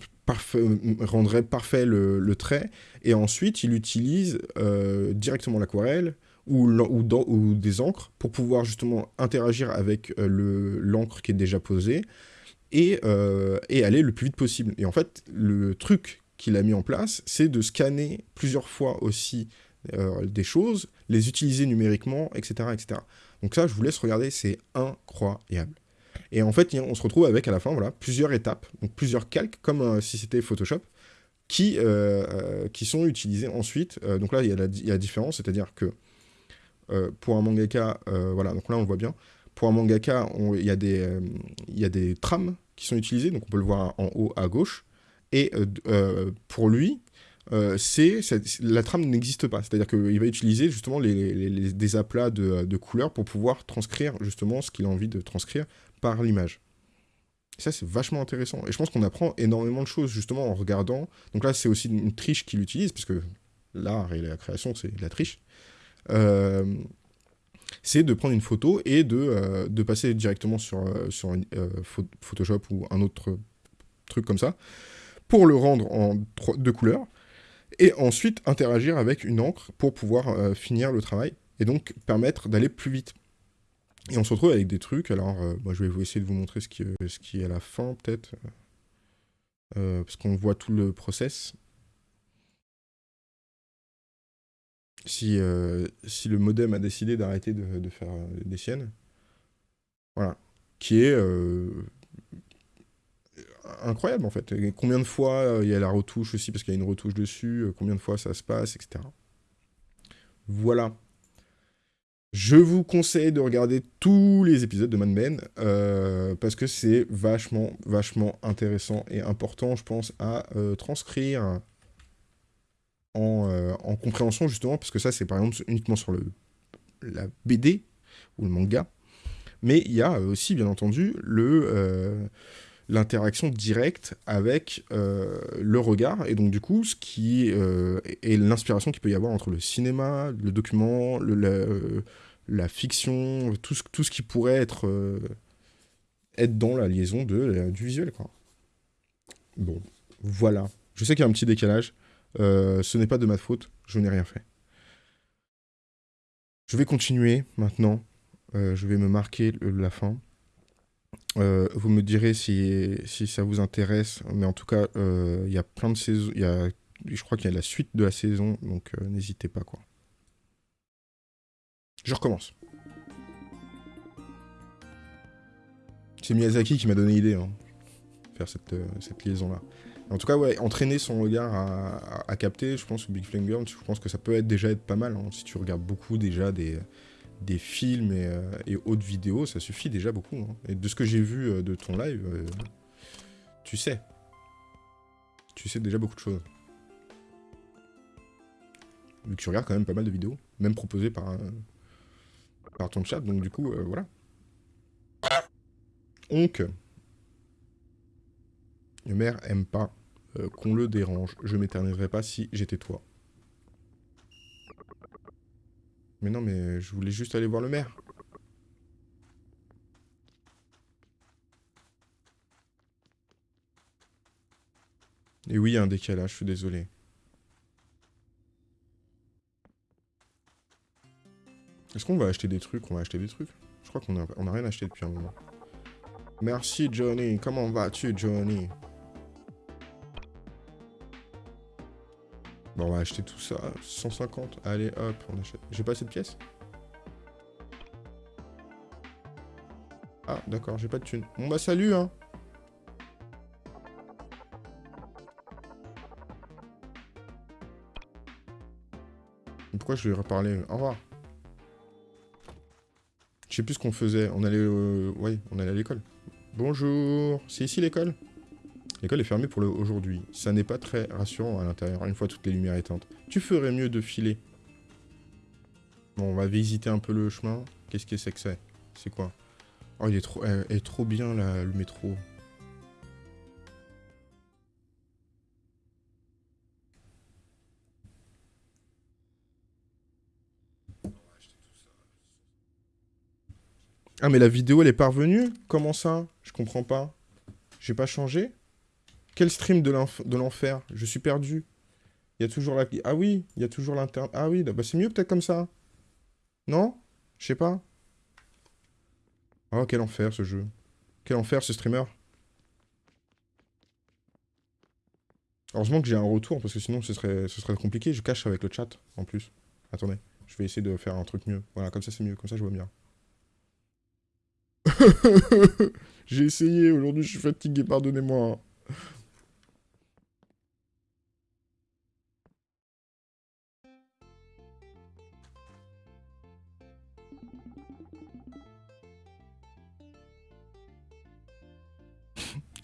rendraient parfait le, trait, et ensuite il utilise euh, directement l'aquarelle ou, des encres pour pouvoir justement interagir avec l'encre qui est déjà posée, et, et aller le plus vite possible. Et en fait, le truc qu'il a mis en place, c'est de scanner plusieurs fois aussi des choses, les utiliser numériquement, etc., etc. Donc ça, je vous laisse regarder, c'est incroyable. Et en fait, on se retrouve avec, à la fin, voilà, plusieurs étapes, donc plusieurs calques, comme euh, si c'était Photoshop, qui, euh, euh, qui sont utilisés ensuite. donc là, il y, a la, différence, c'est-à-dire que pour un mangaka, voilà, donc là, on voit bien, pour un mangaka, il y, a des, y a des trames qui sont utilisées, donc on peut le voir en haut à gauche, et pour lui, c'est la trame n'existe pas. C'est-à-dire qu'il va utiliser justement les, des aplats de, couleurs pour pouvoir transcrire justement ce qu'il a envie de transcrire par l'image. Ça, c'est vachement intéressant. Et je pense qu'on apprend énormément de choses justement en regardant. Donc là, c'est aussi une triche qu'il utilise, parce que l'art et la création, c'est la triche. Euh, c'est de prendre une photo et de, euh, de passer directement sur, sur Photoshop ou un autre truc comme ça, pour le rendre en deux couleurs, et ensuite interagir avec une encre pour pouvoir euh, finir le travail, et donc permettre d'aller plus vite. Et on se retrouve avec des trucs, alors euh, moi je vais essayer de vous montrer ce qui, euh, ce qui est à la fin peut-être, parce qu'on voit tout le process. Si, si le modem a décidé d'arrêter de, faire des siennes, voilà, qui est incroyable en fait. combien de fois euh, il y a la retouche aussi, parce qu'il y a une retouche dessus, euh, combien de fois ça se passe, etc. Voilà. Je vous conseille de regarder tous les épisodes de Mad Men, euh, parce que c'est vachement, vachement intéressant et important, je pense, à transcrire en, en, compréhension, justement, parce que ça, c'est par exemple uniquement sur le, la BD ou le manga, mais il y a aussi, bien entendu, le l'interaction directe avec euh, le regard, et donc du coup, ce qui euh, est l'inspiration qu'il peut y avoir entre le cinéma, le document, le, la, fiction, tout ce, tout ce qui pourrait être, euh, être dans la liaison de, du visuel. Quoi. Bon, voilà. Je sais qu'il y a un petit décalage, ce n'est pas de ma faute, je n'ai rien fait. Je vais continuer maintenant, je vais me marquer la fin. Euh, vous me direz si, ça vous intéresse, mais en tout cas, euh, il y a plein de saisons. Je crois qu'il y a la suite de la saison, donc euh, n'hésitez pas. quoi. Je recommence. C'est Miyazaki qui m'a donné l'idée, hein, faire cette, cette liaison-là. En tout cas, ouais, entraîner son regard à, à, capter, je pense que Big Flame Girl, je pense que ça peut être déjà être pas mal, hein, si tu regardes beaucoup déjà des, des films euh, et, autres vidéos, ça suffit déjà beaucoup. Hein. Et de ce que j'ai vu euh, de ton live, euh, tu sais. Tu sais déjà beaucoup de choses. Vu que tu regardes quand même pas mal de vidéos, même proposées par, par ton chat, donc du coup, voilà. Donc, le maire aime pas qu'on le dérange. Je m'éterniserai pas si j'étais toi. Mais non, mais je voulais juste aller voir le maire. Et oui, il y a un décalage, je suis désolé. Est-ce qu'on va acheter des trucs? On va acheter des trucs Je crois qu'on a, on a rien acheté depuis un moment. Merci Johnny, comment vas-tu Johnny? Bon, on va acheter tout ça. 150. Allez, hop, on achète. J'ai pas assez de pièces? Ah, d'accord, j'ai pas de thune. Bon bah salut, hein Pourquoi je lui ai reparlé Au revoir. Je sais plus ce qu'on faisait. On allait... Euh... Ouais, on allait à l'école. Bonjour. C'est ici l'école? L'école est fermée pour aujourd'hui. Ça n'est pas très rassurant à l'intérieur, une fois toutes les lumières éteintes. Tu ferais mieux de filer. Bon, on va visiter un peu le chemin. Qu'est-ce que c'est que c'est C'est quoi? Oh, il est trop, est trop bien, le métro. Ah, mais la vidéo, elle est parvenue? Comment ça? Je comprends pas. J'ai pas changé? Quel stream de l'enfer? Je suis perdu. Il y a toujours la... Ah oui, il y a toujours l'internet. Ah oui, bah c'est mieux peut-être comme ça. Non? Je sais pas. Oh, quel enfer ce jeu. Quel enfer ce streamer. Heureusement que j'ai un retour, parce que sinon ce serait, ce serait compliqué. Je cache avec le chat, en plus. Attendez, je vais essayer de faire un truc mieux. Voilà, comme ça c'est mieux, comme ça je vois bien. j'ai essayé, aujourd'hui je suis fatigué, pardonnez-moi.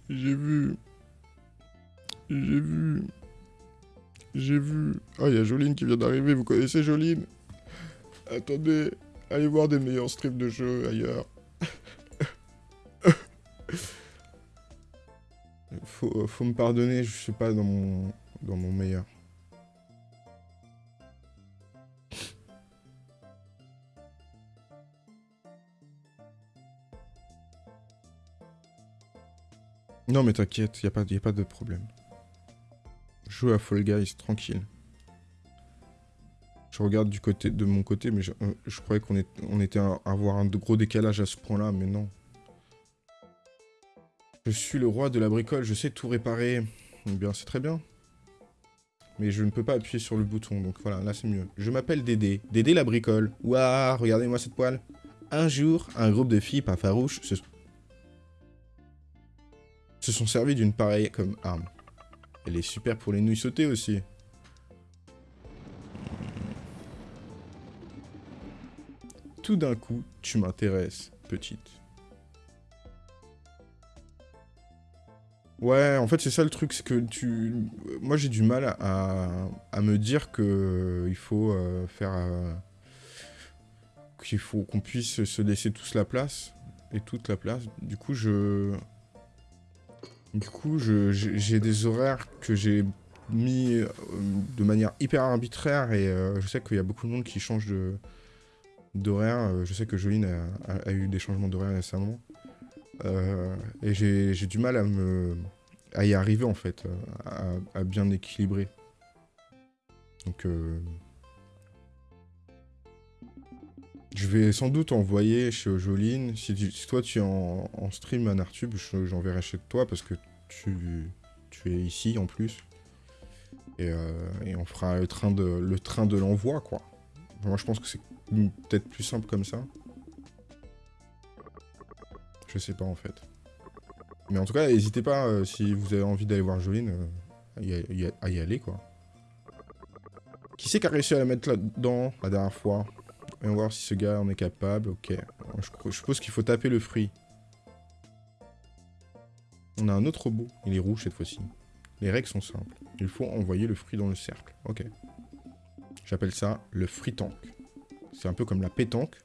J'ai vu. J'ai vu. J'ai vu. Ah, il y a Joline qui vient d'arriver. Vous connaissez Joline Attendez. Allez voir des meilleurs strips de jeux ailleurs. faut, faut me pardonner, je suis pas dans mon, dans mon meilleur. Non mais t'inquiète, y a, pas, a pas de problème. Joue à Fall Guys, tranquille. Je regarde de mon côté, mais je, euh, croyais qu'on on était à avoir un gros décalage à ce point-là, mais non. Je suis le roi de la bricole, je sais tout réparer. Eh bien, c'est très bien. Mais je ne peux pas appuyer sur le bouton, donc voilà, là c'est mieux. Je m'appelle Dédé, Dédé la bricole. Ouah, regardez-moi cette poêle. Un jour, un groupe de filles pas farouches se se sont servis d'une pareille comme arme. Elle est super pour les nouilles sautées aussi. Tout d'un coup, tu m'intéresses, petite. Ouais, en fait, c'est ça le truc, c'est que tu... Moi, j'ai du mal à, à, me dire que il faut euh, faire... Euh, qu'il faut qu'on puisse se laisser tous la place, et toute la place. Du coup, je... Du coup, j'ai des horaires que j'ai mis euh, de manière hyper arbitraire et euh, je sais qu'il y a beaucoup de monde qui change d'horaire. Euh, je sais que Joline a, eu des changements d'horaire récemment. et j'ai du mal à, me, à y arriver en fait, à, bien équilibrer. Donc... Je vais sans doute envoyer chez Joline. Si, toi tu es en, stream à Nartube, j'enverrai chez toi parce que tu, es ici en plus. Et, euh, on fera le train de l'envoi quoi. Moi je pense que c'est peut-être plus simple comme ça. Je sais pas en fait. Mais en tout cas, n'hésitez pas euh, si vous avez envie d'aller voir Joline euh, à, y aller quoi. Qui c'est qui a réussi à la mettre là-dedans la dernière fois? On va voir si ce gars en est capable. Ok. Je, suppose qu'il faut taper le fruit. On a un autre robot. Il est rouge cette fois-ci. Les règles sont simples. Il faut envoyer le fruit dans le cercle. Ok. J'appelle ça le fruit tank. C'est un peu comme la pétanque,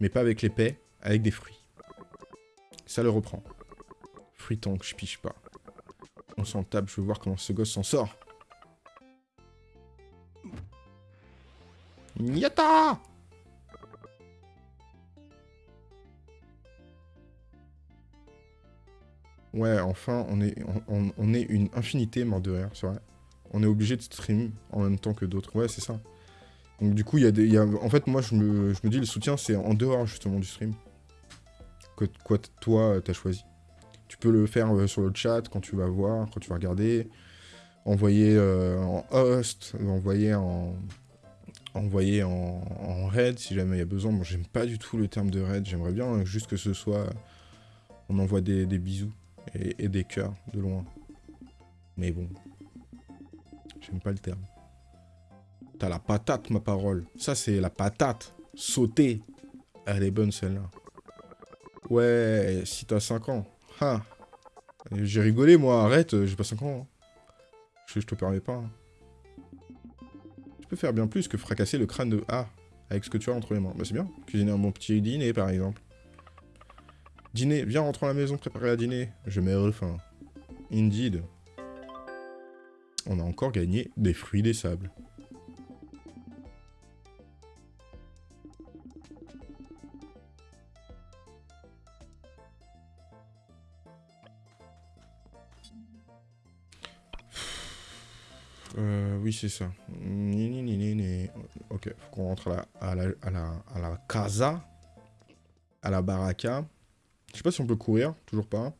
mais pas avec les l'épée, avec des fruits. Ça le reprend. Fruit tank, je piche pas. On s'en tape, je veux voir comment ce gosse s'en sort. Enfin, on est, une infinité mort de rire, c'est vrai. On est obligé de stream en même temps que d'autres. Ouais, c'est ça. Donc du coup, il y a des... En fait, moi, je me, dis, le soutien, c'est en dehors, justement, du stream. Que, quoi, toi, t'as choisi. Tu peux le faire euh, sur le chat, quand tu vas voir, quand tu vas regarder. Envoyer euh, en host, envoyer en... Envoyer en, raid, si jamais il y a besoin. J'aime pas du tout le terme de raid. J'aimerais bien juste que ce soit on envoie des, bisous et, des cœurs de loin. Mais bon, j'aime pas le terme. T'as la patate, ma parole. Ça, c'est la patate. Sauter. Elle est bonne, celle-là. Ouais, si t'as 5 ans. J'ai rigolé, moi. Arrête, j'ai pas 5 ans. Hein. Je, te permets pas. Hein. Tu peux faire bien plus que fracasser le crâne de A avec ce que tu as entre les mains. Bah, c'est bien. Cuisiner un bon petit dîner, par exemple. Dîner, viens, rentrons à la maison, préparer à dîner. Je mets faim. Indeed. On a encore gagné des fruits des sables. Euh, oui, c'est ça. Ok, faut qu'on rentre à la, à la, à la casa, à la baraka. Je sais pas si on peut courir, toujours pas.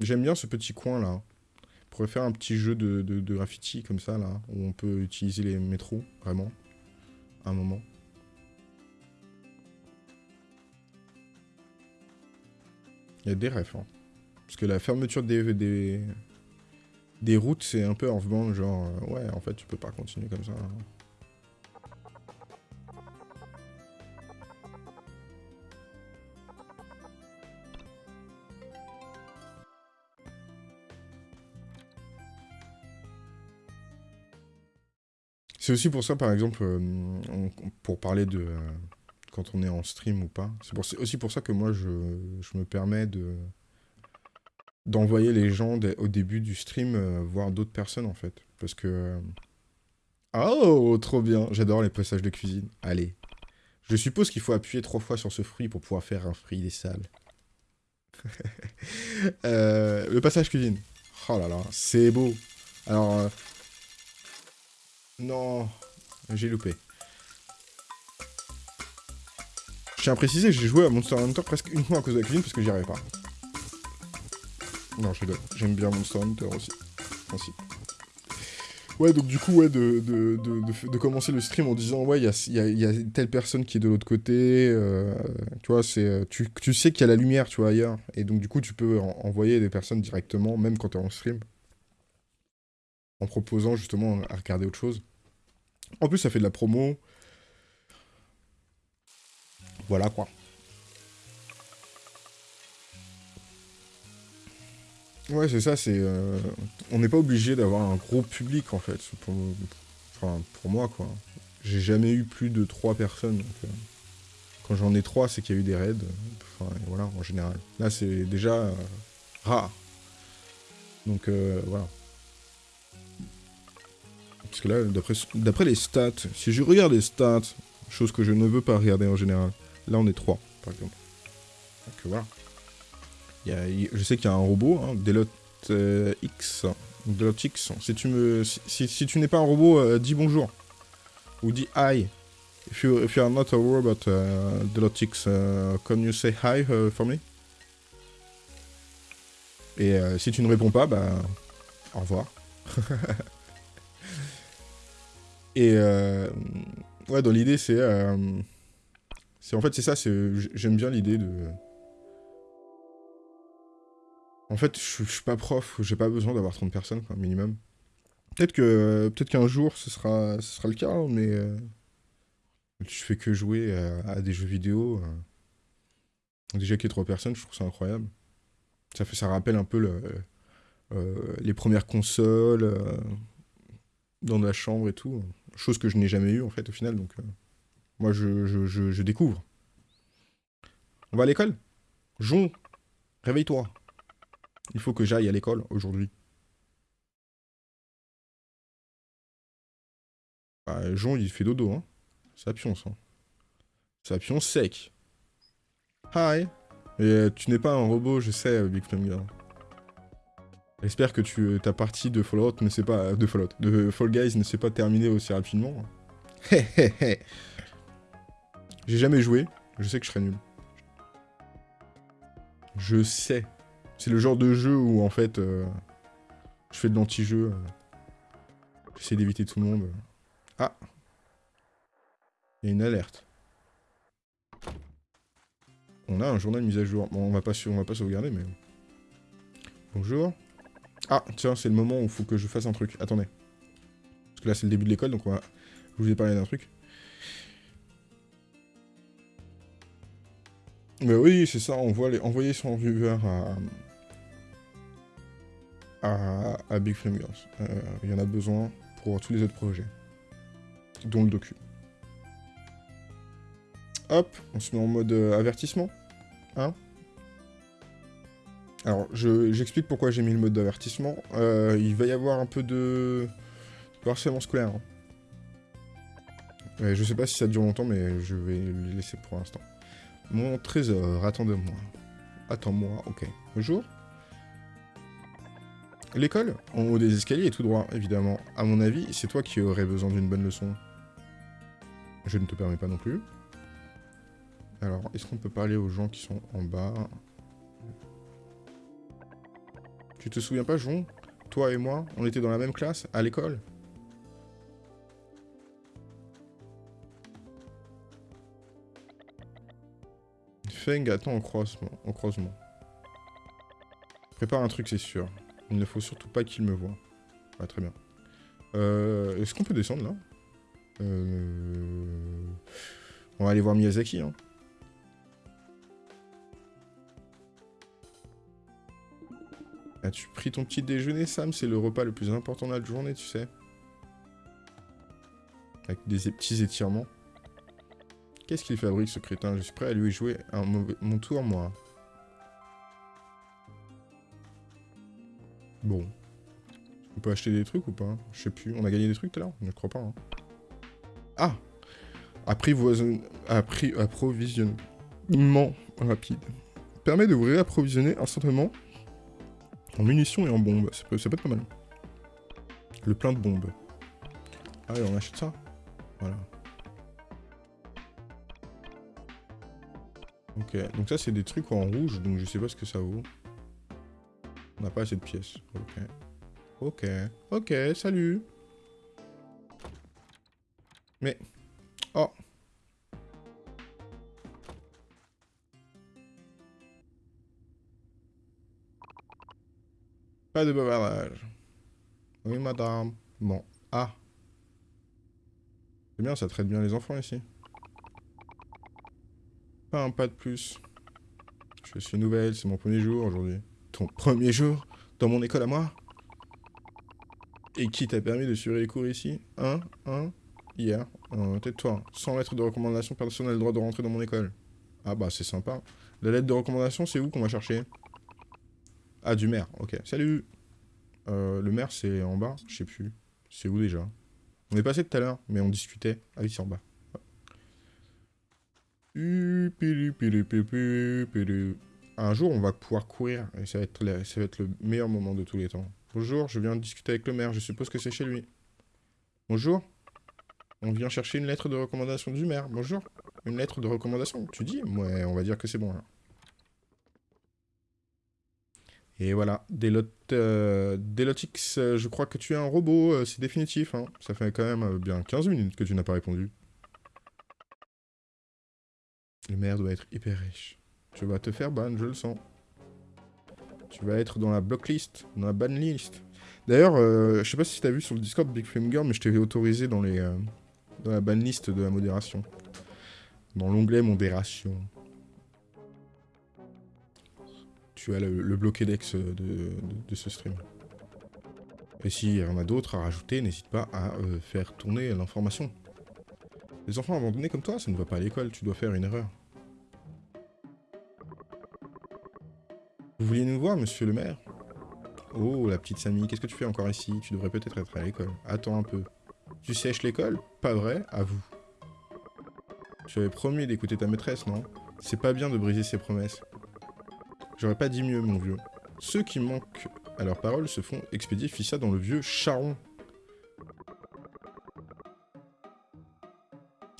J'aime bien ce petit coin là. On pourrait faire un petit jeu de, de, graffiti comme ça là, où on peut utiliser les métros, vraiment, un moment. Il y a des refs, hein. Parce que la fermeture des, des, routes, c'est un peu off-band, genre, euh, ouais, en fait, tu peux pas continuer comme ça. Hein. C'est aussi pour ça, par exemple, euh, pour parler de euh, quand on est en stream ou pas, c'est aussi pour ça que moi, je, me permets de d'envoyer les gens au début du stream euh, voir d'autres personnes, en fait. Parce que... Oh, trop bien J'adore les passages de cuisine. Allez. Je suppose qu'il faut appuyer trois fois sur ce fruit pour pouvoir faire un fruit des salles. le passage cuisine. Oh là là, c'est beau. Alors, non, j'ai loupé. Je tiens à préciser, j'ai joué à Monster Hunter presque uniquement à cause de la cuisine parce que j'y arrivais pas. Non, je rigole. J'aime bien Monster Hunter aussi. Ouais, donc du coup, ouais, de, commencer le stream en disant, ouais, il y a, telle personne qui est de l'autre côté, euh, tu vois, euh, tu, sais qu'il y a la lumière, tu vois, ailleurs. Et donc, du coup, tu peux envoyer des personnes directement, même quand tu es en stream en proposant justement à regarder autre chose. En plus, ça fait de la promo. Voilà quoi. Ouais, c'est ça, c'est... Euh, on n'est pas obligé d'avoir un gros public, en fait, pour, enfin, pour moi, quoi. J'ai jamais eu plus de 3 personnes, euh, Quand j'en ai 3, c'est qu'il y a eu des raids. Enfin, voilà, en général. Là, c'est déjà euh, rare. Donc, voilà. Parce que là, d'après les stats, si je regarde les stats, chose que je ne veux pas regarder en général, là on est 3, par exemple. Donc voilà. je sais qu'il y a un robot, hein, Delot euh, X. Delot X. Si tu, me, si, tu n'es pas un robot, euh, dis bonjour. Ou dis hi. If you, if you are not a robot, uh, Delot X, uh, can you say hi uh, for me? Et si tu ne réponds pas, bah, au revoir. Et euh, ouais, dans l'idée, c'est. Euh, en fait, c'est ça, j'aime bien l'idée de. En fait, je, suis pas prof, j'ai pas besoin d'avoir 30 personnes, quoi, minimum. Peut-être que peut-être qu'un jour, ce sera, ce sera le cas, hein, mais. Euh, je fais que jouer à, des jeux vidéo. Déjà qu'il y ait 3 personnes, je trouve ça incroyable. Ça, fait, ça rappelle un peu le, les premières consoles dans la chambre et tout. Chose que je n'ai jamais eu en fait au final, donc euh, moi je, je, découvre. On va à l'école? Jon, réveille-toi. Il faut que j'aille à l'école aujourd'hui. Bah, Jon, il fait dodo, hein. Ça pionce, hein. Ça pionce sec. Hi. Et euh, tu n'es pas un robot, je sais, Big Flame Girl. J'espère que tu, ta partie de Fallout ne s'est pas... De Fallout, de Fall Guys ne s'est pas terminée aussi rapidement. J'ai jamais joué, je sais que je serais nul. Je sais. C'est le genre de jeu où, en fait, euh, je fais de l'anti-jeu. Euh, j'essaie d'éviter tout le monde. Ah Il y a une alerte. On a un journal mise à jour. Bon, on va pas, on va pas sauvegarder, mais... Bonjour. Ah, tiens, c'est le moment où il faut que je fasse un truc. Attendez. Parce que là, c'est le début de l'école, donc on va... Je vous ai parlé d'un truc. Mais oui, c'est ça, on voit les... envoyer son viewer à... à, Big Girls. Euh, il y en a besoin pour tous les autres projets. Dont le docu. Hop, on se met en mode euh, avertissement. Hein? Alors, j'explique pourquoi j'ai mis le mode d'avertissement. Euh, il va y avoir un peu de, de harcèlement scolaire. Hein. je sais pas si ça dure longtemps, mais je vais le laisser pour l'instant. Mon trésor, attends-moi. Attends-moi, ok. Bonjour. L'école, en haut des escaliers, est tout droit, évidemment. À mon avis, c'est toi qui aurais besoin d'une bonne leçon. Je ne te permets pas non plus. Alors, est-ce qu'on peut parler aux gens qui sont en bas? Tu te souviens pas, Jon? Toi et moi, on était dans la même classe, à l'école Feng attend au croisement. Au croisement. Prépare un truc, c'est sûr. Il ne faut surtout pas qu'il me voie. Ah, très bien. Euh, Est-ce qu'on peut descendre, là? Euh... On va aller voir Miyazaki, hein. As-tu pris ton petit déjeuner, Sam? C'est le repas le plus important de la journée, tu sais. Avec des petits étirements. Qu'est-ce qu'il fabrique, ce crétin? Je suis prêt à lui jouer mon tour, moi. Bon. On peut acheter des trucs ou pas? Je sais plus. On a gagné des trucs tout à l'heure? Je crois pas. Hein. Ah Apprivoisonnement rapide. Permet de vous réapprovisionner instantanément en munitions et en bombes. Ça peut, être pas mal. Le plein de bombes. Ah ouais, on achète ça Voilà. Ok, donc ça c'est des trucs en rouge, donc je sais pas ce que ça vaut. On n'a pas assez de pièces. Ok. Ok. Ok, salut Mais... Pas de bavardage. Oui, madame. Bon. Ah. C'est bien, ça traite bien les enfants ici. Pas un pas de plus. Je suis nouvelle, c'est mon premier jour aujourd'hui. Ton premier jour Dans mon école à moi? Et qui t'a permis de suivre les cours ici? Hein Hein Hier euh, Tais-toi. Sans lettre de recommandation, personne droit de rentrer dans mon école. Ah bah c'est sympa. La lettre de recommandation, c'est où qu'on va chercher? Ah, du maire. Ok. Salut euh, Le maire, c'est en bas Je sais plus. C'est où déjà? On est passé tout à l'heure, mais on discutait. Ah oui, c'est en bas. Un jour, on va pouvoir courir, et ça va, être le meilleur moment de tous les temps. Bonjour, je viens de discuter avec le maire, je suppose que c'est chez lui. Bonjour On vient chercher une lettre de recommandation du maire. Bonjour Une lettre de recommandation, tu dis? Ouais, on va dire que c'est bon, Et voilà, euh, Delotix, euh, je crois que tu es un robot, euh, c'est définitif. Hein. Ça fait quand même bien 15 minutes que tu n'as pas répondu. Le maire doit être hyper riche. Tu vas te faire ban, je le sens. Tu vas être dans la blocklist, dans la ban list. D'ailleurs, je sais pas si t'as vu sur le Discord Big Flame Girl, mais je t'ai autorisé dans, les, dans la ban list de la modération. Dans l'onglet modération tu as le, bloqué d'ex de, ce stream. Et s'il y en a d'autres à rajouter, n'hésite pas à euh, faire tourner l'information. Les enfants abandonnés comme toi, ça ne va pas à l'école, tu dois faire une erreur. Vous vouliez nous voir, monsieur le maire? Oh, la petite Samy, qu'est-ce que tu fais encore ici? Tu devrais peut-être être à l'école. Attends un peu. Tu sèches l'école? Pas vrai À vous. Tu avais promis d'écouter ta maîtresse, non? C'est pas bien de briser ses promesses. J'aurais pas dit mieux, mon vieux. Ceux qui manquent à leurs paroles se font expédier Fissa dans le vieux charron.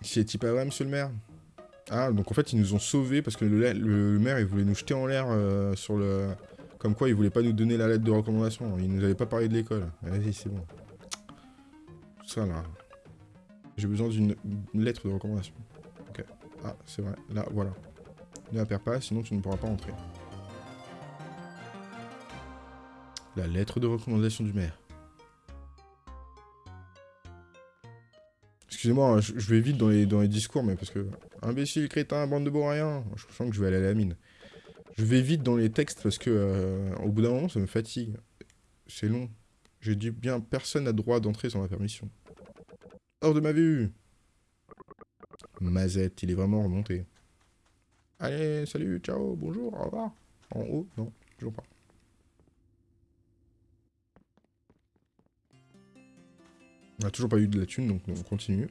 C'est pas vrai, monsieur le maire? Ah, donc en fait, ils nous ont sauvés parce que le, maire, il voulait nous jeter en l'air euh, sur le... Comme quoi, il voulait pas nous donner la lettre de recommandation. Il nous avait pas parlé de l'école. Vas-y, c'est bon. Ça, là. J'ai besoin d'une lettre de recommandation. Ok. Ah, c'est vrai. Là, voilà. Ne la perds pas, sinon tu ne pourras pas entrer. La lettre de recommandation du maire. Excusez-moi, hein, je, vais vite dans les, dans les discours, mais parce que... Imbécile, crétin, bande de rien. Je sens que je vais aller à la mine. Je vais vite dans les textes parce que euh, au bout d'un moment, ça me fatigue. C'est long. J'ai dit bien, personne n'a droit d'entrer sans ma permission. Hors de ma vue Mazette, il est vraiment remonté. Allez, salut, ciao, bonjour, au revoir. En haut Non, toujours pas. On n'a toujours pas eu de la thune, donc on continue.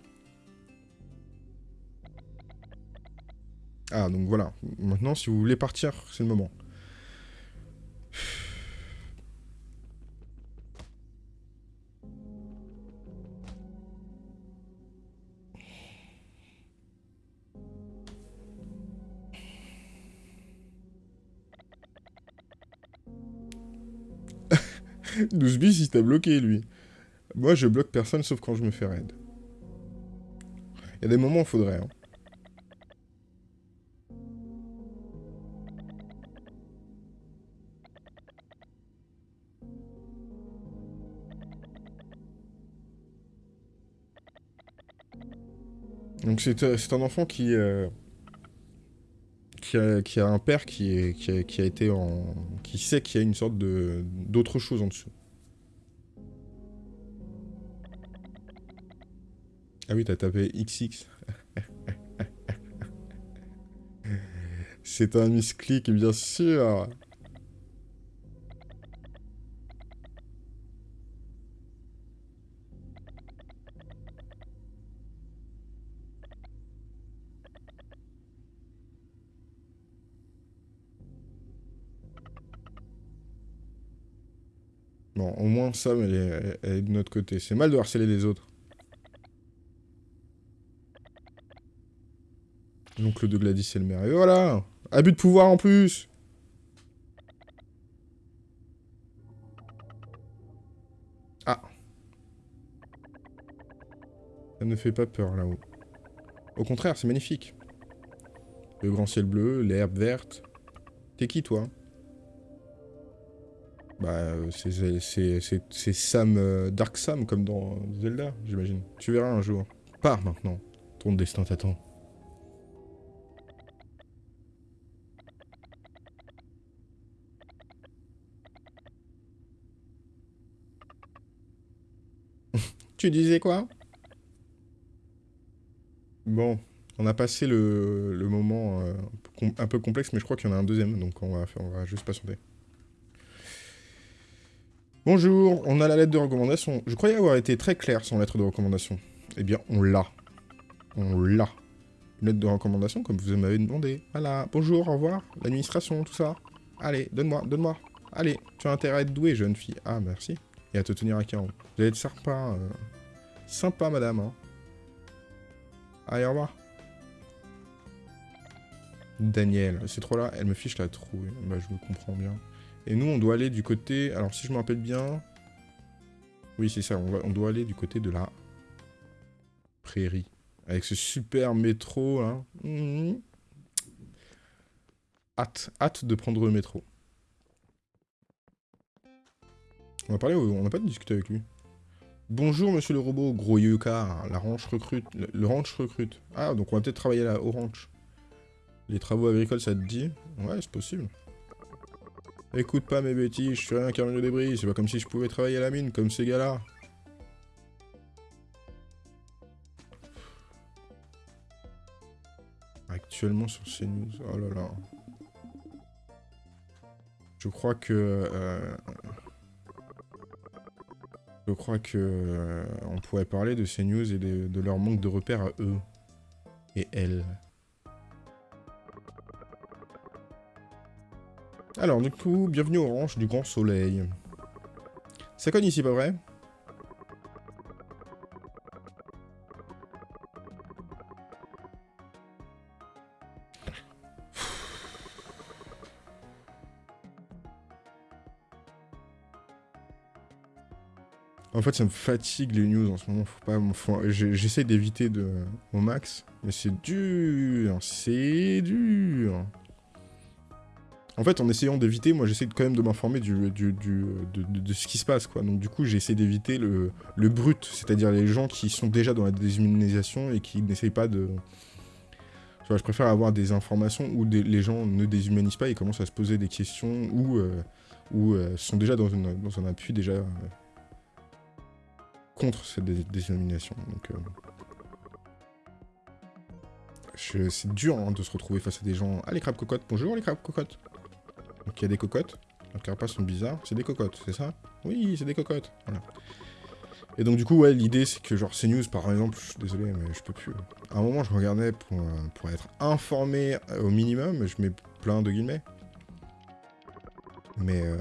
Ah, donc voilà. Maintenant, si vous voulez partir, c'est le moment. bis, il t'a bloqué, lui. Moi, je bloque personne sauf quand je me fais raid. Il y a des moments où il faudrait, hein. Donc c'est un enfant qui, euh, qui, a, un père qui, est, qui, a, été en... qui sait qu'il y a une sorte d'autre chose en dessous. Ah oui, t'as tapé XX. c'est un misclick, bien sûr Bon, au moins, Sam, elle est, elle est de notre côté. C'est mal de harceler les autres. De Gladys, c'est le maire. Et voilà Abus de pouvoir en plus Ah Ça ne fait pas peur, là-haut. Au contraire, c'est magnifique. Le grand ciel bleu, l'herbe verte. T'es qui, toi? Bah, c'est Sam, euh, Dark Sam, comme dans Zelda, j'imagine. Tu verras un jour. Pars maintenant. Ton destin t'attend. Tu disais quoi? Bon, on a passé le, moment euh, un peu complexe, mais je crois qu'il y en a un deuxième, donc on va, on juste patienter. Bonjour, on a la lettre de recommandation. Je croyais avoir été très clair sans lettre de recommandation. Eh bien, on l'a. On l'a. Une lettre de recommandation comme vous m'avez demandé. Voilà, bonjour, au revoir, l'administration, tout ça. Allez, donne-moi, donne-moi. Allez, tu as intérêt à être douée, jeune fille. Ah, merci. Et à te tenir à carreau. Vous allez être sympa. Euh, sympa, madame. Hein. Allez, au revoir. Daniel, c'est trop là, elle me fiche la trouille. Bah, je me comprends bien. Et nous, on doit aller du côté... Alors, si je me rappelle bien... Oui, c'est ça. On, doit aller du côté de la prairie. Avec ce super métro, là. Mmh. Hâte. Hâte de prendre le métro. On va parler... On n'a pas discuté avec lui. Bonjour, monsieur le robot, gros yuka. La ranch recrute. Le, ranch recrute. Ah, donc on va peut-être travailler là, au ranch. Les travaux agricoles, ça te dit? Ouais, c'est possible. Écoute pas mes bêtises, je suis rien qu'un de débris, c'est pas comme si je pouvais travailler à la mine, comme ces gars-là. Actuellement sur CNews, oh là là. Je crois que... Euh, je crois que... Euh, on pourrait parler de CNews et de, leur manque de repères à eux. Et elles. Alors, du coup, bienvenue ranch du Grand Soleil. Ça cogne ici, pas vrai? En fait, ça me fatigue les news en ce moment. Faut pas, j'essaie d'éviter au max, mais c'est dur, c'est dur. En fait, en essayant d'éviter, moi j'essaie quand même de m'informer de, ce qui se passe, quoi. Donc du coup, j'essaie d'éviter le, brut, c'est-à-dire les gens qui sont déjà dans la déshumanisation et qui n'essayent pas de... je préfère avoir des informations où les gens ne déshumanisent pas et commencent à se poser des questions ou, euh, euh, sont déjà dans, un appui déjà euh, contre cette déshumanisation. Donc, c'est dur hein, de se retrouver face à des gens... Ah, les crabes cocottes, bonjour les crabes cocottes donc il y a des cocottes. Les carapaces sont bizarres. C'est des cocottes, c'est ça? Oui, c'est des cocottes. Voilà. Et donc du coup, ouais, l'idée c'est que genre CNews par exemple, je suis désolé, mais je peux plus. À un moment, je regardais pour, euh, pour être informé euh, au minimum, je mets plein de guillemets. Mais euh,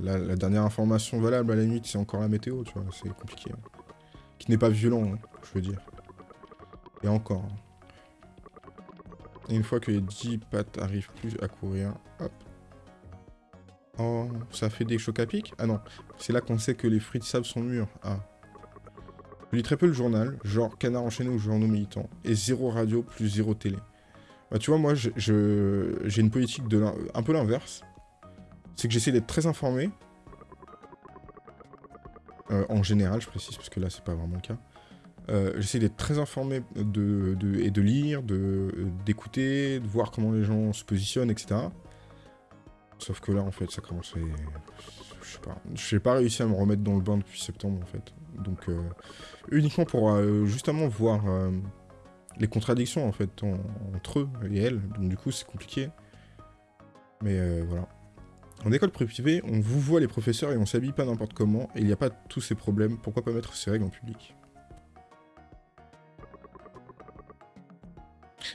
la, dernière information valable à la nuit, c'est encore la météo, tu vois, c'est compliqué. Hein. Qui n'est pas violent, hein, je veux dire. Et encore. Hein. Et une fois que les 10 pattes arrivent plus à courir, hop. Oh, ça fait des chocs à pic? Ah non, c'est là qu'on sait que les fruits de sable sont mûrs. Ah. Je lis très peu le journal, genre Canard enchaîné ou journaux militants, et zéro radio plus zéro télé. Bah tu vois, moi, j'ai je, une politique de un peu l'inverse. C'est que j'essaie d'être très informé. Euh, en général, je précise, parce que là, c'est pas vraiment le cas. Euh, j'essaie d'être très informé de, et de lire, d'écouter, de, voir comment les gens se positionnent, etc. Sauf que là, en fait, ça commence à... Je sais pas. J'ai pas réussi à me remettre dans le bain depuis septembre, en fait. Donc, euh, uniquement pour justement voir les contradictions, en fait, entre eux et elles. Donc, du coup, c'est compliqué. Mais voilà. En école privée, on vous voit les professeurs et on s'habille pas n'importe comment, et il n'y a pas tous ces problèmes, pourquoi pas mettre ces règles en public?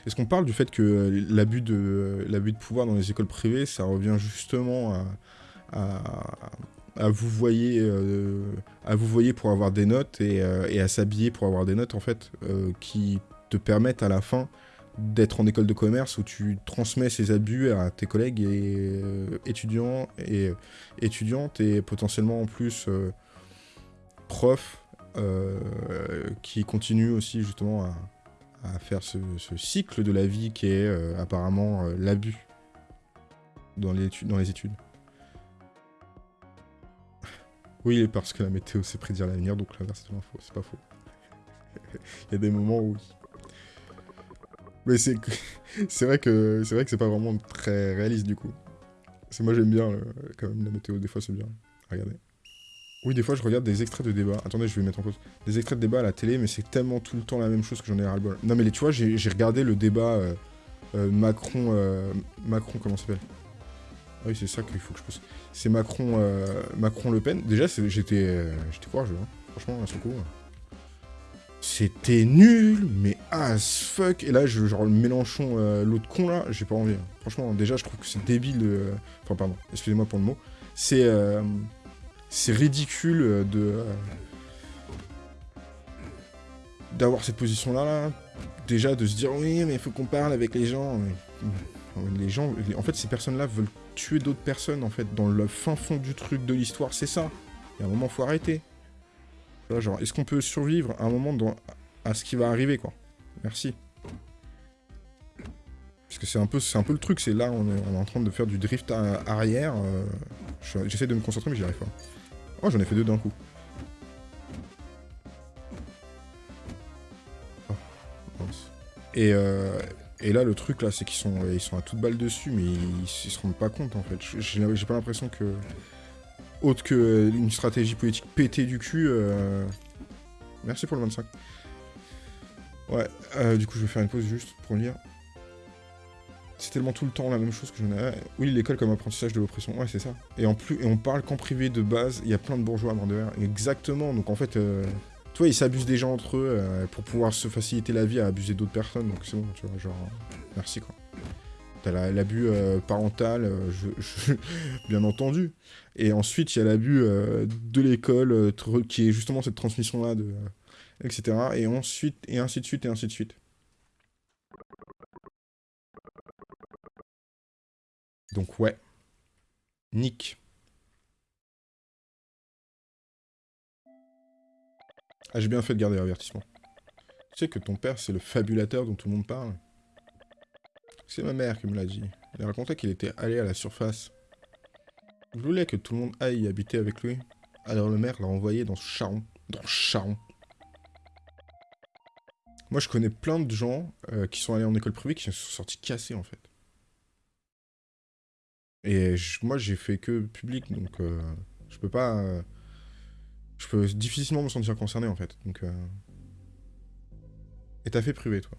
Est-ce qu'on parle du fait que euh, l'abus de, l'abus de pouvoir dans les écoles privées, ça revient justement à, vous voyer, euh, à vous pour avoir des notes et, euh, à s'habiller pour avoir des notes, en fait, qui te permettent à la fin d'être en école de commerce où tu transmets ces abus à tes collègues et étudiants et étudiantes et potentiellement en plus profs qui continuent aussi justement à, faire ce, cycle de la vie qui est euh, apparemment euh, l'abus dans les, études. Oui, parce que la météo c'est prédire l'avenir, donc l'inverse c'est pas faux. Il y a des moments où... Mais c'est vrai que c'est vrai que c'est pas vraiment très réaliste du coup. Moi j'aime bien euh, quand même la météo, des fois c'est bien. Regardez. Oui, des fois, je regarde des extraits de débat. Attendez, je vais mettre en pause. Des extraits de débat à la télé, mais c'est tellement tout le temps la même chose que j'en ai ras-le-bol. Non, mais tu vois, j'ai regardé le débat euh, euh, Macron... Macron, comment s'appelle? Ah oui, c'est ça qu'il faut que je pose. C'est Macron, Macron-Le Pen. Déjà, j'étais courageux, hein. franchement, à ce coup. C'était nul, mais as fuck. Et là, je, genre, le Mélenchon, l'autre con, là, j'ai pas envie. Hein. Franchement, déjà, je trouve que c'est débile. Enfin, pardon, excusez-moi pour le mot. C'est c'est ridicule euh, de euh, d'avoir cette position là, déjà de se dire oui mais il faut qu'on parle avec les gens les gens en fait ces personnes là veulent tuer d'autres personnes en fait dans le fin fond du truc de l'histoire c'est ça il y a un moment faut arrêter genre est-ce qu'on peut survivre un moment à ce qui va arriver quoi? Merci parce que c'est un peu un peu le truc c'est là on est, en train de faire du drift arrière euh, j'essaie de me concentrer mais j'y arrive pas Oh, j'en ai fait deux d'un coup. Oh, et, euh, et là, le truc, là, c'est qu'ils sont, ils sont à toute balle dessus, mais ils, se rendent pas compte, en fait. J'ai pas l'impression que... Autre que une stratégie politique pétée du cul... Euh, merci pour le 25. Ouais, euh, du coup, je vais faire une pause juste pour lire. C'est tellement tout le temps la même chose que j'en ai. Oui, l'école comme apprentissage de l'oppression. Ouais, c'est ça. Et en plus, et on parle qu'en privé de base, il y a plein de bourgeois à Mordeur. Exactement. Donc en fait, euh, tu vois, ils s'abusent des gens entre eux euh, pour pouvoir se faciliter la vie à abuser d'autres personnes. Donc c'est bon, tu vois, genre, merci quoi. T'as l'abus euh, parental, je, bien entendu. Et ensuite, il y a l'abus de l'école, qui est justement cette transmission-là, etc. Et ensuite, et ainsi de suite, et ainsi de suite. Donc ouais. Nick. Ah, j'ai bien fait de garder l'avertissement. Tu sais que ton père, c'est le fabulateur dont tout le monde parle C'est ma mère qui me l'a dit. Il racontait qu'il était allé à la surface. Il voulait que tout le monde aille y habiter avec lui. Alors le maire l'a envoyé dans ce charron. Dans ce charron. Moi, je connais plein de gens euh, qui sont allés en école privée qui sont sortis cassés, en fait. Et moi, j'ai fait que public, donc euh, je peux pas... Euh, je peux difficilement me sentir concerné, en fait. Donc, Et t'as fait privé, toi.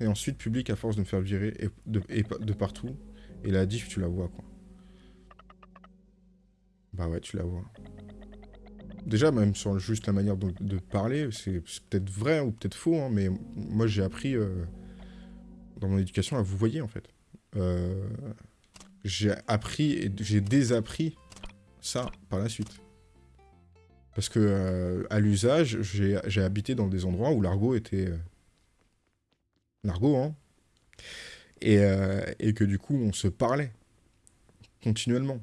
Et ensuite, public, à force de me faire virer de partout. Et la diff, tu la vois, quoi. Bah ouais, tu la vois. Déjà, même sur juste la manière de, parler, c'est peut-être vrai ou peut-être faux, hein, mais moi j'ai appris euh, dans mon éducation à vous voyez en fait. Euh, j'ai appris et j'ai désappris ça par la suite. Parce que euh, à l'usage, j'ai habité dans des endroits où l'argot était... l'argot, hein. Et, et que du coup, on se parlait continuellement.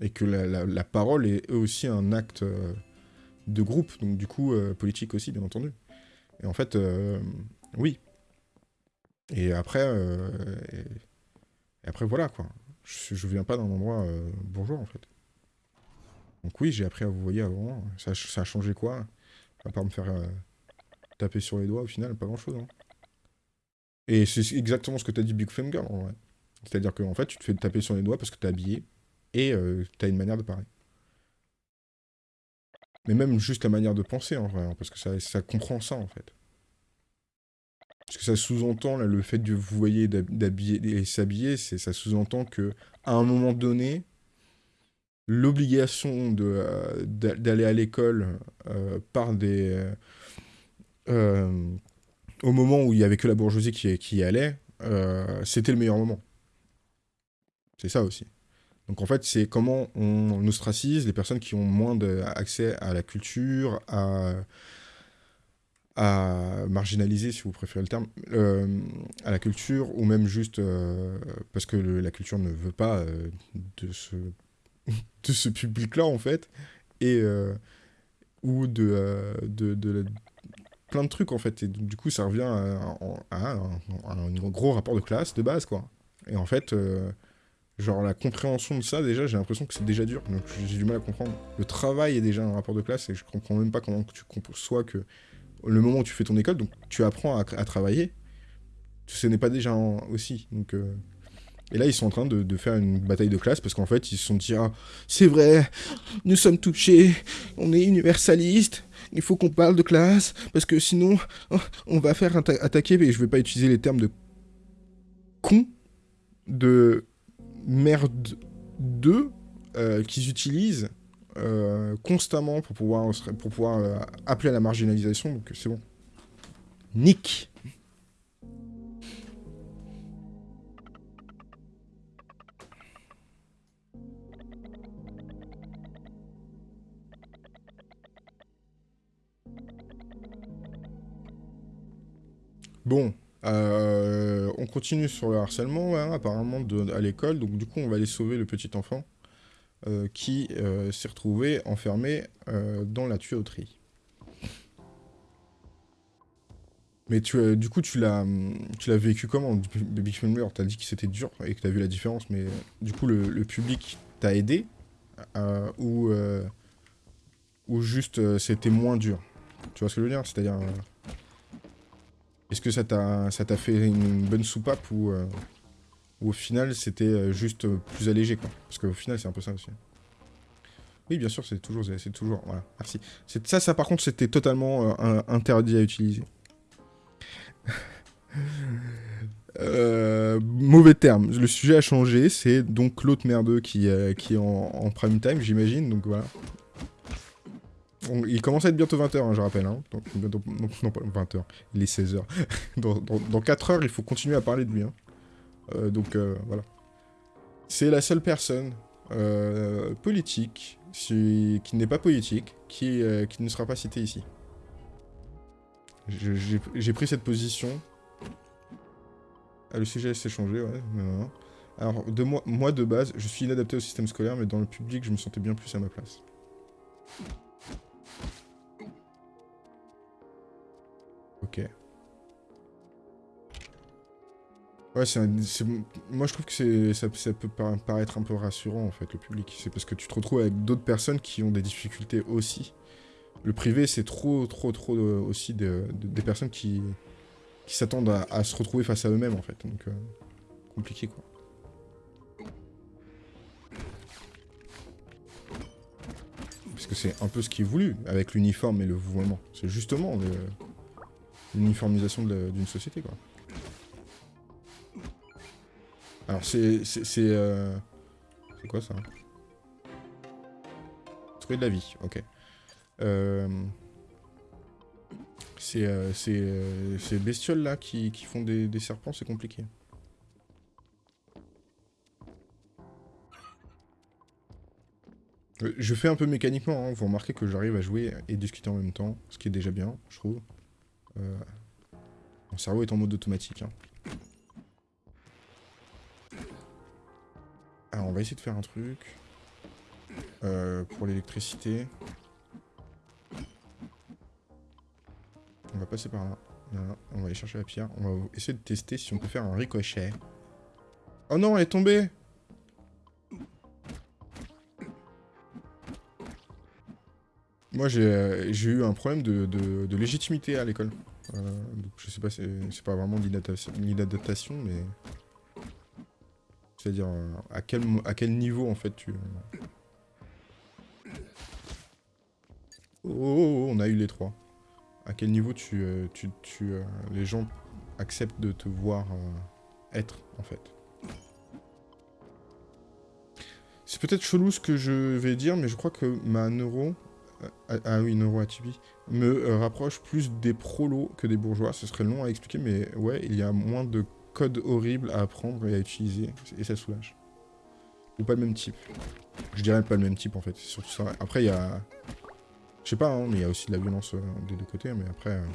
Et que la, parole est aussi un acte de groupe, donc du coup euh, politique aussi, bien entendu. Et en fait, euh, oui. Et après, euh, après voilà quoi. Je, je viens pas d'un endroit bourgeois en fait. Donc oui, j'ai appris à vous voyez avant. Ça, ça, a changé quoi? À part me faire taper sur les doigts au final, pas grand chose. Hein. Et c'est exactement ce que t'as dit Big Finger en vrai. C'est-à-dire qu'en fait, tu te fais taper sur les doigts parce que t'es habillé et t'as une manière de parler. Mais même juste la manière de penser, en vrai, hein, parce que ça, comprend ça, en fait. Parce que ça sous-entend, le fait de vous voyez d'habiller et s'habiller, ça sous-entend que à un moment donné, l'obligation euh, d'aller à l'école euh, par des... Euh, au moment où il y avait que la bourgeoisie qui, y allait, c'était le meilleur moment. C'est ça aussi. Donc en fait, c'est comment on, ostracise les personnes qui ont moins d'accès à la culture, à, marginaliser, si vous préférez le terme, euh, à la culture, ou même juste euh, parce que la culture ne veut pas euh, de ce, de public-là, en fait, et, ou de, de, plein de trucs, en fait. Et du coup, ça revient à, un gros rapport de classe de base, quoi. Et en fait... Genre la compréhension de ça, déjà, j'ai l'impression que c'est déjà dur, donc j'ai du mal à comprendre. Le travail est déjà un rapport de classe et je comprends même pas comment tu conçois que le moment où tu fais ton école, donc tu apprends à, travailler, ce n'est pas déjà aussi. Donc, euh, Et là, ils sont en train de, faire une bataille de classe parce qu'en fait, ils se sont dit ah, c'est vrai, nous sommes touchés, on est universaliste, il faut qu'on parle de classe parce que sinon, oh, on va faire attaquer, et je vais pas utiliser les termes de con, de merde 2 euh, qu'ils utilisent euh, constamment pour pouvoir, pour pouvoir euh, appeler à la marginalisation, donc c'est bon. Nick Bon, euh, on continue sur le harcèlement, hein, apparemment, à l'école. Donc, du coup, on va aller sauver le petit enfant euh, qui euh, s'est retrouvé enfermé dans la tuyauterie. Mais tu, du coup, tu l'as vécu comment Big Film t'as dit que c'était dur et que t'as vu la différence, mais du coup, le, public t'a aidé ou, ou juste c'était moins dur? Tu vois ce que je veux dire? C'est-à-dire... Est-ce que ça t'a fait une bonne soupape ou, euh, au final c'était euh, juste plus allégé quoi? Parce qu'au final c'est un peu ça aussi. Oui bien sûr c'est toujours, c'est toujours, voilà, merci. Ça, ça par contre c'était totalement euh, interdit à utiliser. mauvais terme, le sujet a changé, c'est donc l'autre merdeux qui, qui est en, en prime time j'imagine, donc voilà il commence à être bientôt 20h, hein, je rappelle. Hein. Non, pas 20h, il est 16h. dans, 4 heures, il faut continuer à parler de lui. Hein. Euh, donc, euh, voilà. C'est la seule personne euh, politique, qui n'est pas politique, qui, qui ne sera pas citée ici. J'ai pris cette position. Ah, le sujet s'est changé, ouais. Alors, de moi, moi, de base, je suis inadapté au système scolaire, mais dans le public, je me sentais bien plus à ma place. Ok. Ouais, c'est moi je trouve que ça, ça peut para- paraître un peu rassurant en fait le public. C'est parce que tu te retrouves avec d'autres personnes qui ont des difficultés aussi. Le privé c'est trop trop trop aussi de- de- des personnes qui, qui s'attendent à, à se retrouver face à eux-mêmes en fait. Donc euh, compliqué quoi. Parce que c'est un peu ce qui est voulu avec l'uniforme et le vouvoiement. C'est justement l'uniformisation d'une société quoi. Alors c'est... C'est euh, quoi ça? Trouver de la vie, ok. Euh, euh, euh, ces bestioles là qui, qui font des serpents, c'est compliqué. Je fais un peu mécaniquement, hein. vous remarquez que j'arrive à jouer et discuter en même temps, ce qui est déjà bien, je trouve. Euh, Mon cerveau est en mode automatique. hein. Alors, on va essayer de faire un truc. Euh, pour l'électricité. On va passer par. Là, On va aller chercher la pierre. On va essayer de tester si on peut faire un ricochet. Oh non, elle est tombée Moi, j'ai euh, eu un problème de, légitimité à l'école. Euh, donc, je sais pas, c'est pas vraiment l'inadaptation- mais... C'est-à-dire, euh, à quel, niveau, en fait, tu... Oh, oh, oh, on a eu les trois. À quel niveau tu, euh, tu, tu euh, les gens acceptent de te voir euh, être, en fait? C'est peut-être chelou ce que je vais dire, mais je crois que ma neuro... ah, oui, neuro atypie, me euh, rapproche plus des prolos que des bourgeois. Ce serait long à expliquer, mais ouais, il y a moins de codes horribles à apprendre et à utiliser, et ça soulage. Ou pas le même type. Je dirais pas le même type, en fait. Après, il y a... Je sais pas, hein, mais il y a aussi de la violence euh, des deux côtés, mais après... euh,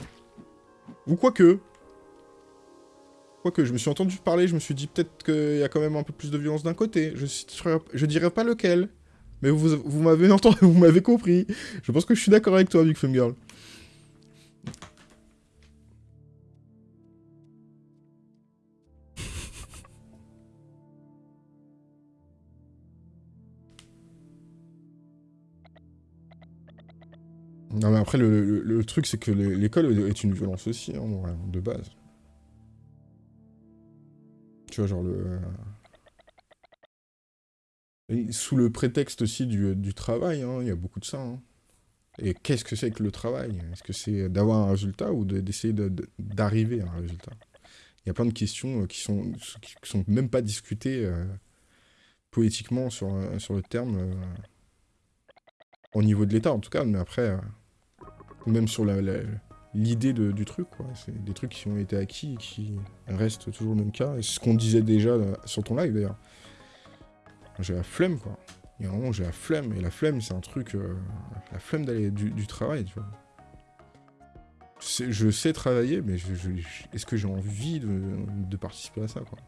Ou quoique Quoique, je me suis entendu parler, je me suis dit peut-être qu'il y a quand même un peu plus de violence d'un côté. Je, je dirais pas lequel. Mais vous, vous m'avez entendu, vous m'avez compris. Je pense que je suis d'accord avec toi, Big Fun Girl. Non mais après, le, le- le truc, c'est que le- l'école est une violence aussi, hein, de base. Tu vois, genre le... Sous le prétexte aussi du, du travail, hein, il y a beaucoup de ça. hein. Et qu'est-ce que c'est que le travail? Est-ce que c'est d'avoir un résultat ou de- d'essayer de- de- d'arriver à un résultat? Il y a plein de questions euh, qui sont, qui sont même pas discutées euh, poétiquement sur, euh, sur le terme, euh, au niveau de l'État en tout cas, mais après, euh, même sur l'idée du truc, quoi. C'est des trucs qui ont été acquis et qui restent toujours le même cas. C'est ce qu'on disait déjà euh, sur ton live d'ailleurs. J'ai la flemme, quoi. Il y a un moment, j'ai la flemme. Et la flemme, c'est un truc. euh, la flemme d'aller du, travail, tu vois. Je sais travailler, mais je, est-ce que j'ai envie de, participer à ça, quoi?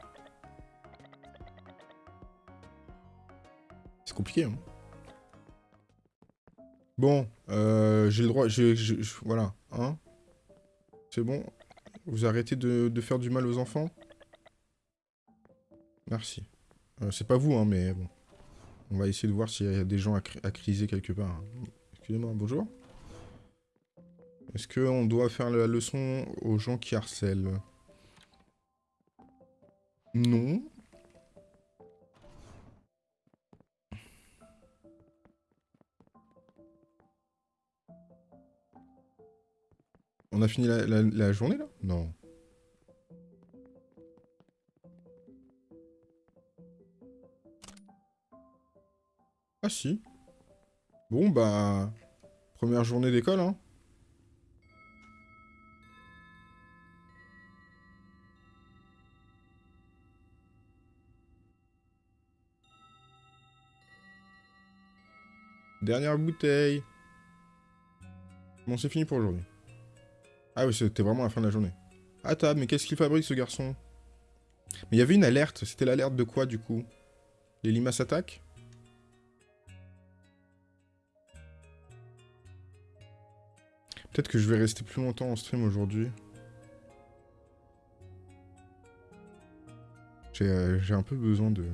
C'est compliqué, hein. Bon, euh, j'ai le droit. voilà, hein C'est bon Vous arrêtez de faire du mal aux enfants? Merci. Euh, c'est pas vous, hein, mais bon. On va essayer de voir s'il y a des gens à, cri- à criser quelque part. Excusez-moi, bonjour. Est-ce qu'on doit faire la leçon aux gens qui harcèlent? Non. On a fini la journée, là? Non. Ah si. Bon, bah... Première journée d'école, hein. Dernière bouteille. Bon, c'est fini pour aujourd'hui. Ah oui, c'était vraiment la fin de la journée. À table, mais qu'est-ce qu'il fabrique, ce garçon? Mais il y avait une alerte. C'était l'alerte de quoi, du coup? Les limaces attaquent? Peut-être que je vais rester plus longtemps en stream aujourd'hui. J'ai un peu besoin de...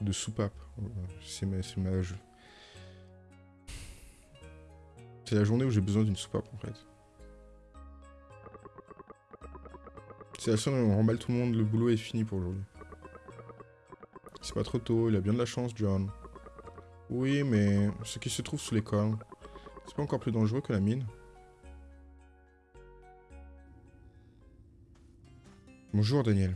De soupape. C'est ma... C'est la journée où j'ai besoin d'une soupape, en fait. C'est la seule où on remballe tout le monde, le boulot est fini pour aujourd'hui. C'est pas trop tôt, il a bien de la chance, John. Oui, mais ce qui se trouve sous l'école, c'est pas encore plus dangereux que la mine. Bonjour, Daniel.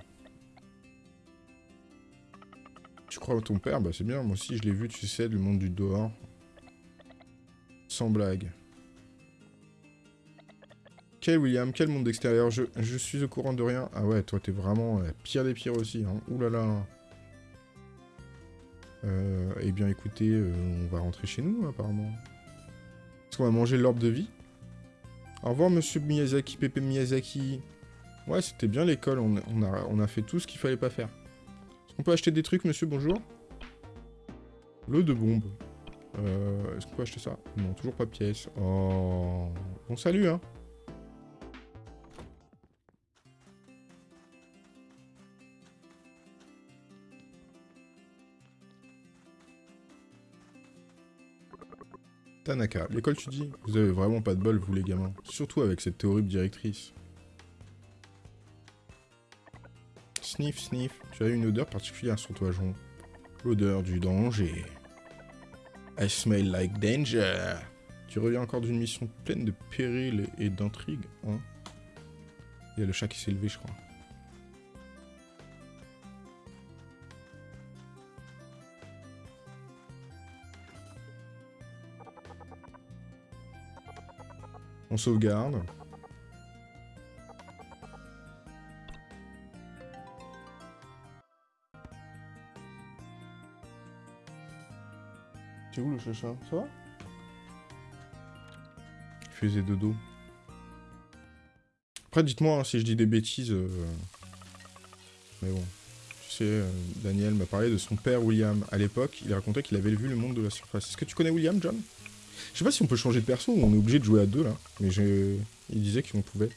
Tu crois à ton père? Bah c'est bien, moi aussi je l'ai vu, tu sais, le monde du dehors. Sans blague. Quel William Quel monde extérieur? Je, suis au courant de rien. Ah ouais, toi t'es vraiment la pire des pires aussi. Hein. Ouh là là. Euh, eh bien écoutez, euh, on va rentrer chez nous apparemment. Est-ce qu'on va manger l'orbe de vie Au revoir monsieur Miyazaki, Pépé Miyazaki. Ouais, c'était bien l'école, on, a, on a fait tout ce qu'il fallait pas faire. Est-ce qu'on peut acheter des trucs monsieur, bonjour? L'eau de bombe. Euh, Est-ce qu'on peut acheter ça? Non, toujours pas de pièce. Oh... Bon salut hein Tanaka, l'école tu dis Vous avez vraiment pas de bol, vous les gamins. Surtout avec cette horrible directrice. Sniff, sniff, tu as une odeur particulière sur toi, Jean. L'odeur du danger. I smell like danger. Tu reviens encore d'une mission pleine de périls et d'intrigues, hein Il y a le chat qui s'est levé, je crois. On sauvegarde. C'est où le chacha? Ça va? Il faisait dodo. Après, dites-moi hein, si je dis des bêtises. Euh, mais bon. Tu sais, euh, Daniel m'a parlé de son père William. À l'époque, il racontait qu'il avait vu le monde de la surface. Est-ce que tu connais William, John? Je sais pas si on peut changer de perso ou on est obligé de jouer à deux là. Mais il disait qu'on pouvait.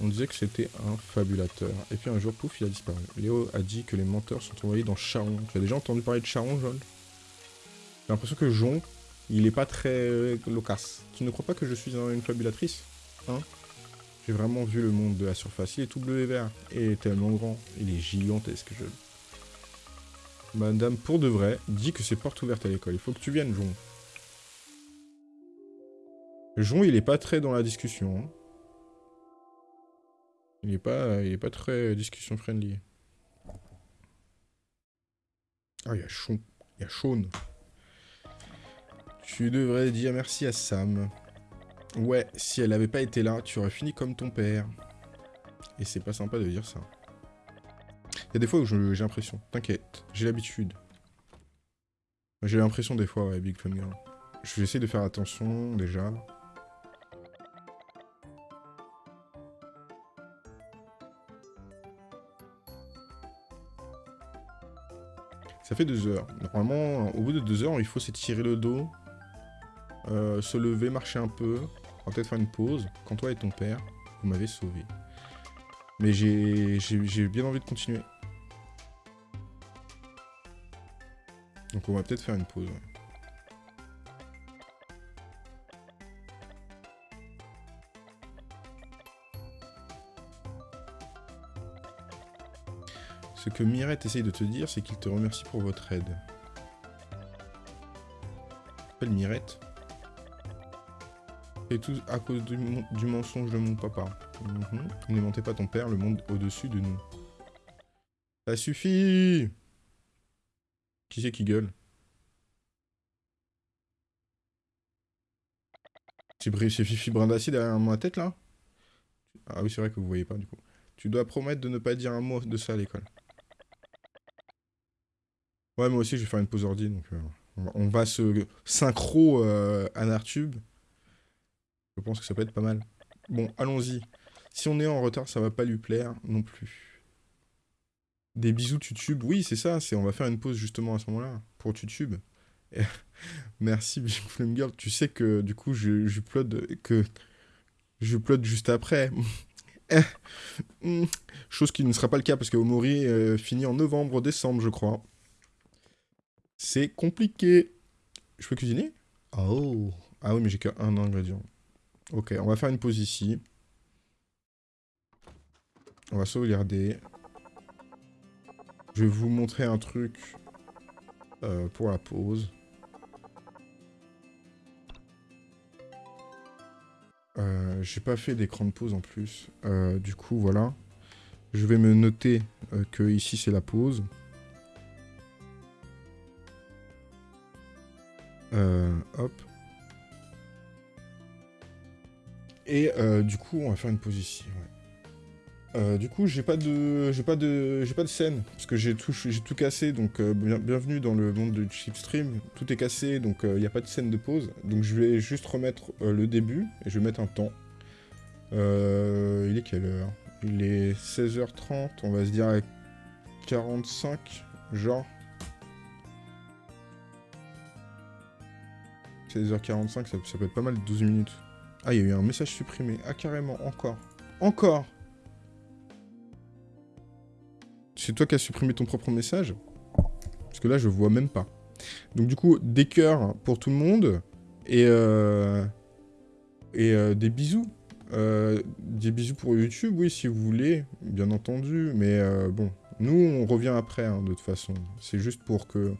On disait que c'était un fabulateur. Et puis un jour, pouf, il a disparu. Léo a dit que les menteurs sont envoyés dans Charon. Tu as déjà entendu parler de Charon, John J'ai l'impression que Jon, il est pas très loquace. Tu ne crois pas que je suis une fabulatrice? Hein? J'ai vraiment vu le monde de la surface. Il est tout bleu et vert. Et tellement grand. Il est gigantesque, je... Madame, pour de vrai, dit que c'est porte ouverte à l'école. Il faut que tu viennes, Jon. Jon, il est pas très dans la discussion. Hein. Il est pas, il est pas très discussion friendly. Ah, il y a Sean. Tu devrais dire merci à Sam. Ouais, si elle avait pas été là, tu aurais fini comme ton père. Et c'est pas sympa de dire ça. Il y a des fois où j'ai l'impression. T'inquiète, j'ai l'habitude. J'ai l'impression des fois, ouais, Big Fun Girl. Je vais essayer de faire attention, déjà. Fait deux heures. Normalement, au bout de deux heures, il faut s'étirer le dos, euh, se lever, marcher un peu, on va peut-être faire une pause. Quand toi et ton père, vous m'avez sauvé. Mais j'ai bien envie de continuer. Donc on va peut-être faire une pause. Ce que Mirette essaye de te dire, c'est qu'il te remercie pour votre aide. Appelle Mirette. Et tout à cause du, mensonge de mon papa. Mentez pas ton père, le monde au-dessus de nous. Ça suffit Qui c'est qui gueule? C'est Fifi Brindassi derrière ma tête, là? Ah oui, c'est vrai que vous voyez pas, du coup. Tu dois promettre de ne pas dire un mot de ça à l'école. Ouais, moi aussi, je vais faire une pause ordi, donc euh, on, va, se synchro euh, Anartube. Je pense que ça peut être pas mal. Bon, allons-y. Si on est en retard, ça va pas lui plaire non plus. Des bisous YouTube, oui, c'est ça, on va faire une pause justement à ce moment-là, pour YouTube. Merci Big Flame Girl, tu sais que du coup, je, je que je juste après. Chose qui ne sera pas le cas parce que Omori euh, finit en novembre, décembre, je crois. C'est compliqué. Je peux cuisiner? Oh. Ah oui, mais j'ai qu'un ingrédient. Ok, on va faire une pause ici. On va sauvegarder. Je vais vous montrer un truc euh, pour la pause. Euh, j'ai pas fait d'écran de pause en plus. Euh, du coup, voilà. Je vais me noter que ici c'est la pause. Hop. Et du coup, on va faire une pause ici. Euh, du coup, j'ai pas de, j'ai pas de, j'ai pas de scène parce que j'ai tout, j'ai tout cassé. Donc, euh, bienvenue dans le monde de Chipstream. Tout est cassé, donc il euh, n'y a pas de scène de pause. Donc, je vais juste remettre le début et je vais mettre un temps. il est quelle heure? Il est 16h30. On va se dire 45, genre. 16h45, ça, ça peut être pas mal 12 minutes. Ah, il y a eu un message supprimé. Ah, carrément, encore. Encore c'est toi qui as supprimé ton propre message? Parce que là, je vois même pas. Donc du coup, des cœurs pour tout le monde. Et, euh, et euh, des bisous. Euh, des bisous pour YouTube, oui, si vous voulez, bien entendu. Mais bon, nous, on revient après, hein, de toute façon. C'est juste pour que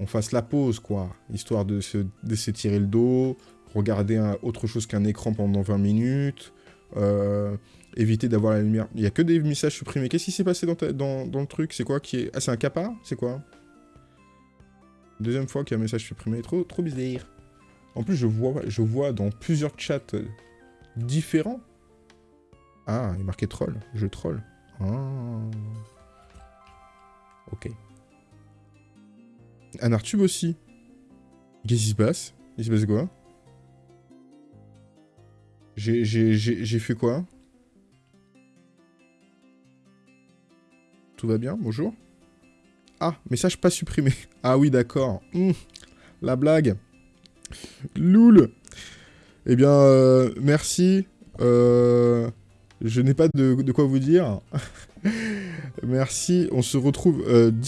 on fasse la pause, quoi. Histoire de s'étirer le dos, regarder autre chose qu'un écran pendant 20 minutes. Euh, éviter d'avoir la lumière. Il n'y a que des messages supprimés. Qu'est-ce qui s'est passé dans, le truc? C'est quoi qui est... Ah, c'est un capa C'est quoi? Deuxième fois qu'il y a un message supprimé. Trop, trop bizarre. En plus, je vois, je vois dans plusieurs chats différents. Ah, il est troll. Je troll. Ah. Ok. Un Artube aussi. Qu'est-ce qui se passe? Il se passe quoi? J'ai fait quoi? Tout va bien? Bonjour Ah, message pas supprimé. Ah oui, d'accord. Hum, la blague. Loul Eh bien, euh, merci. Euh, je n'ai pas de, quoi vous dire. merci. On se retrouve euh,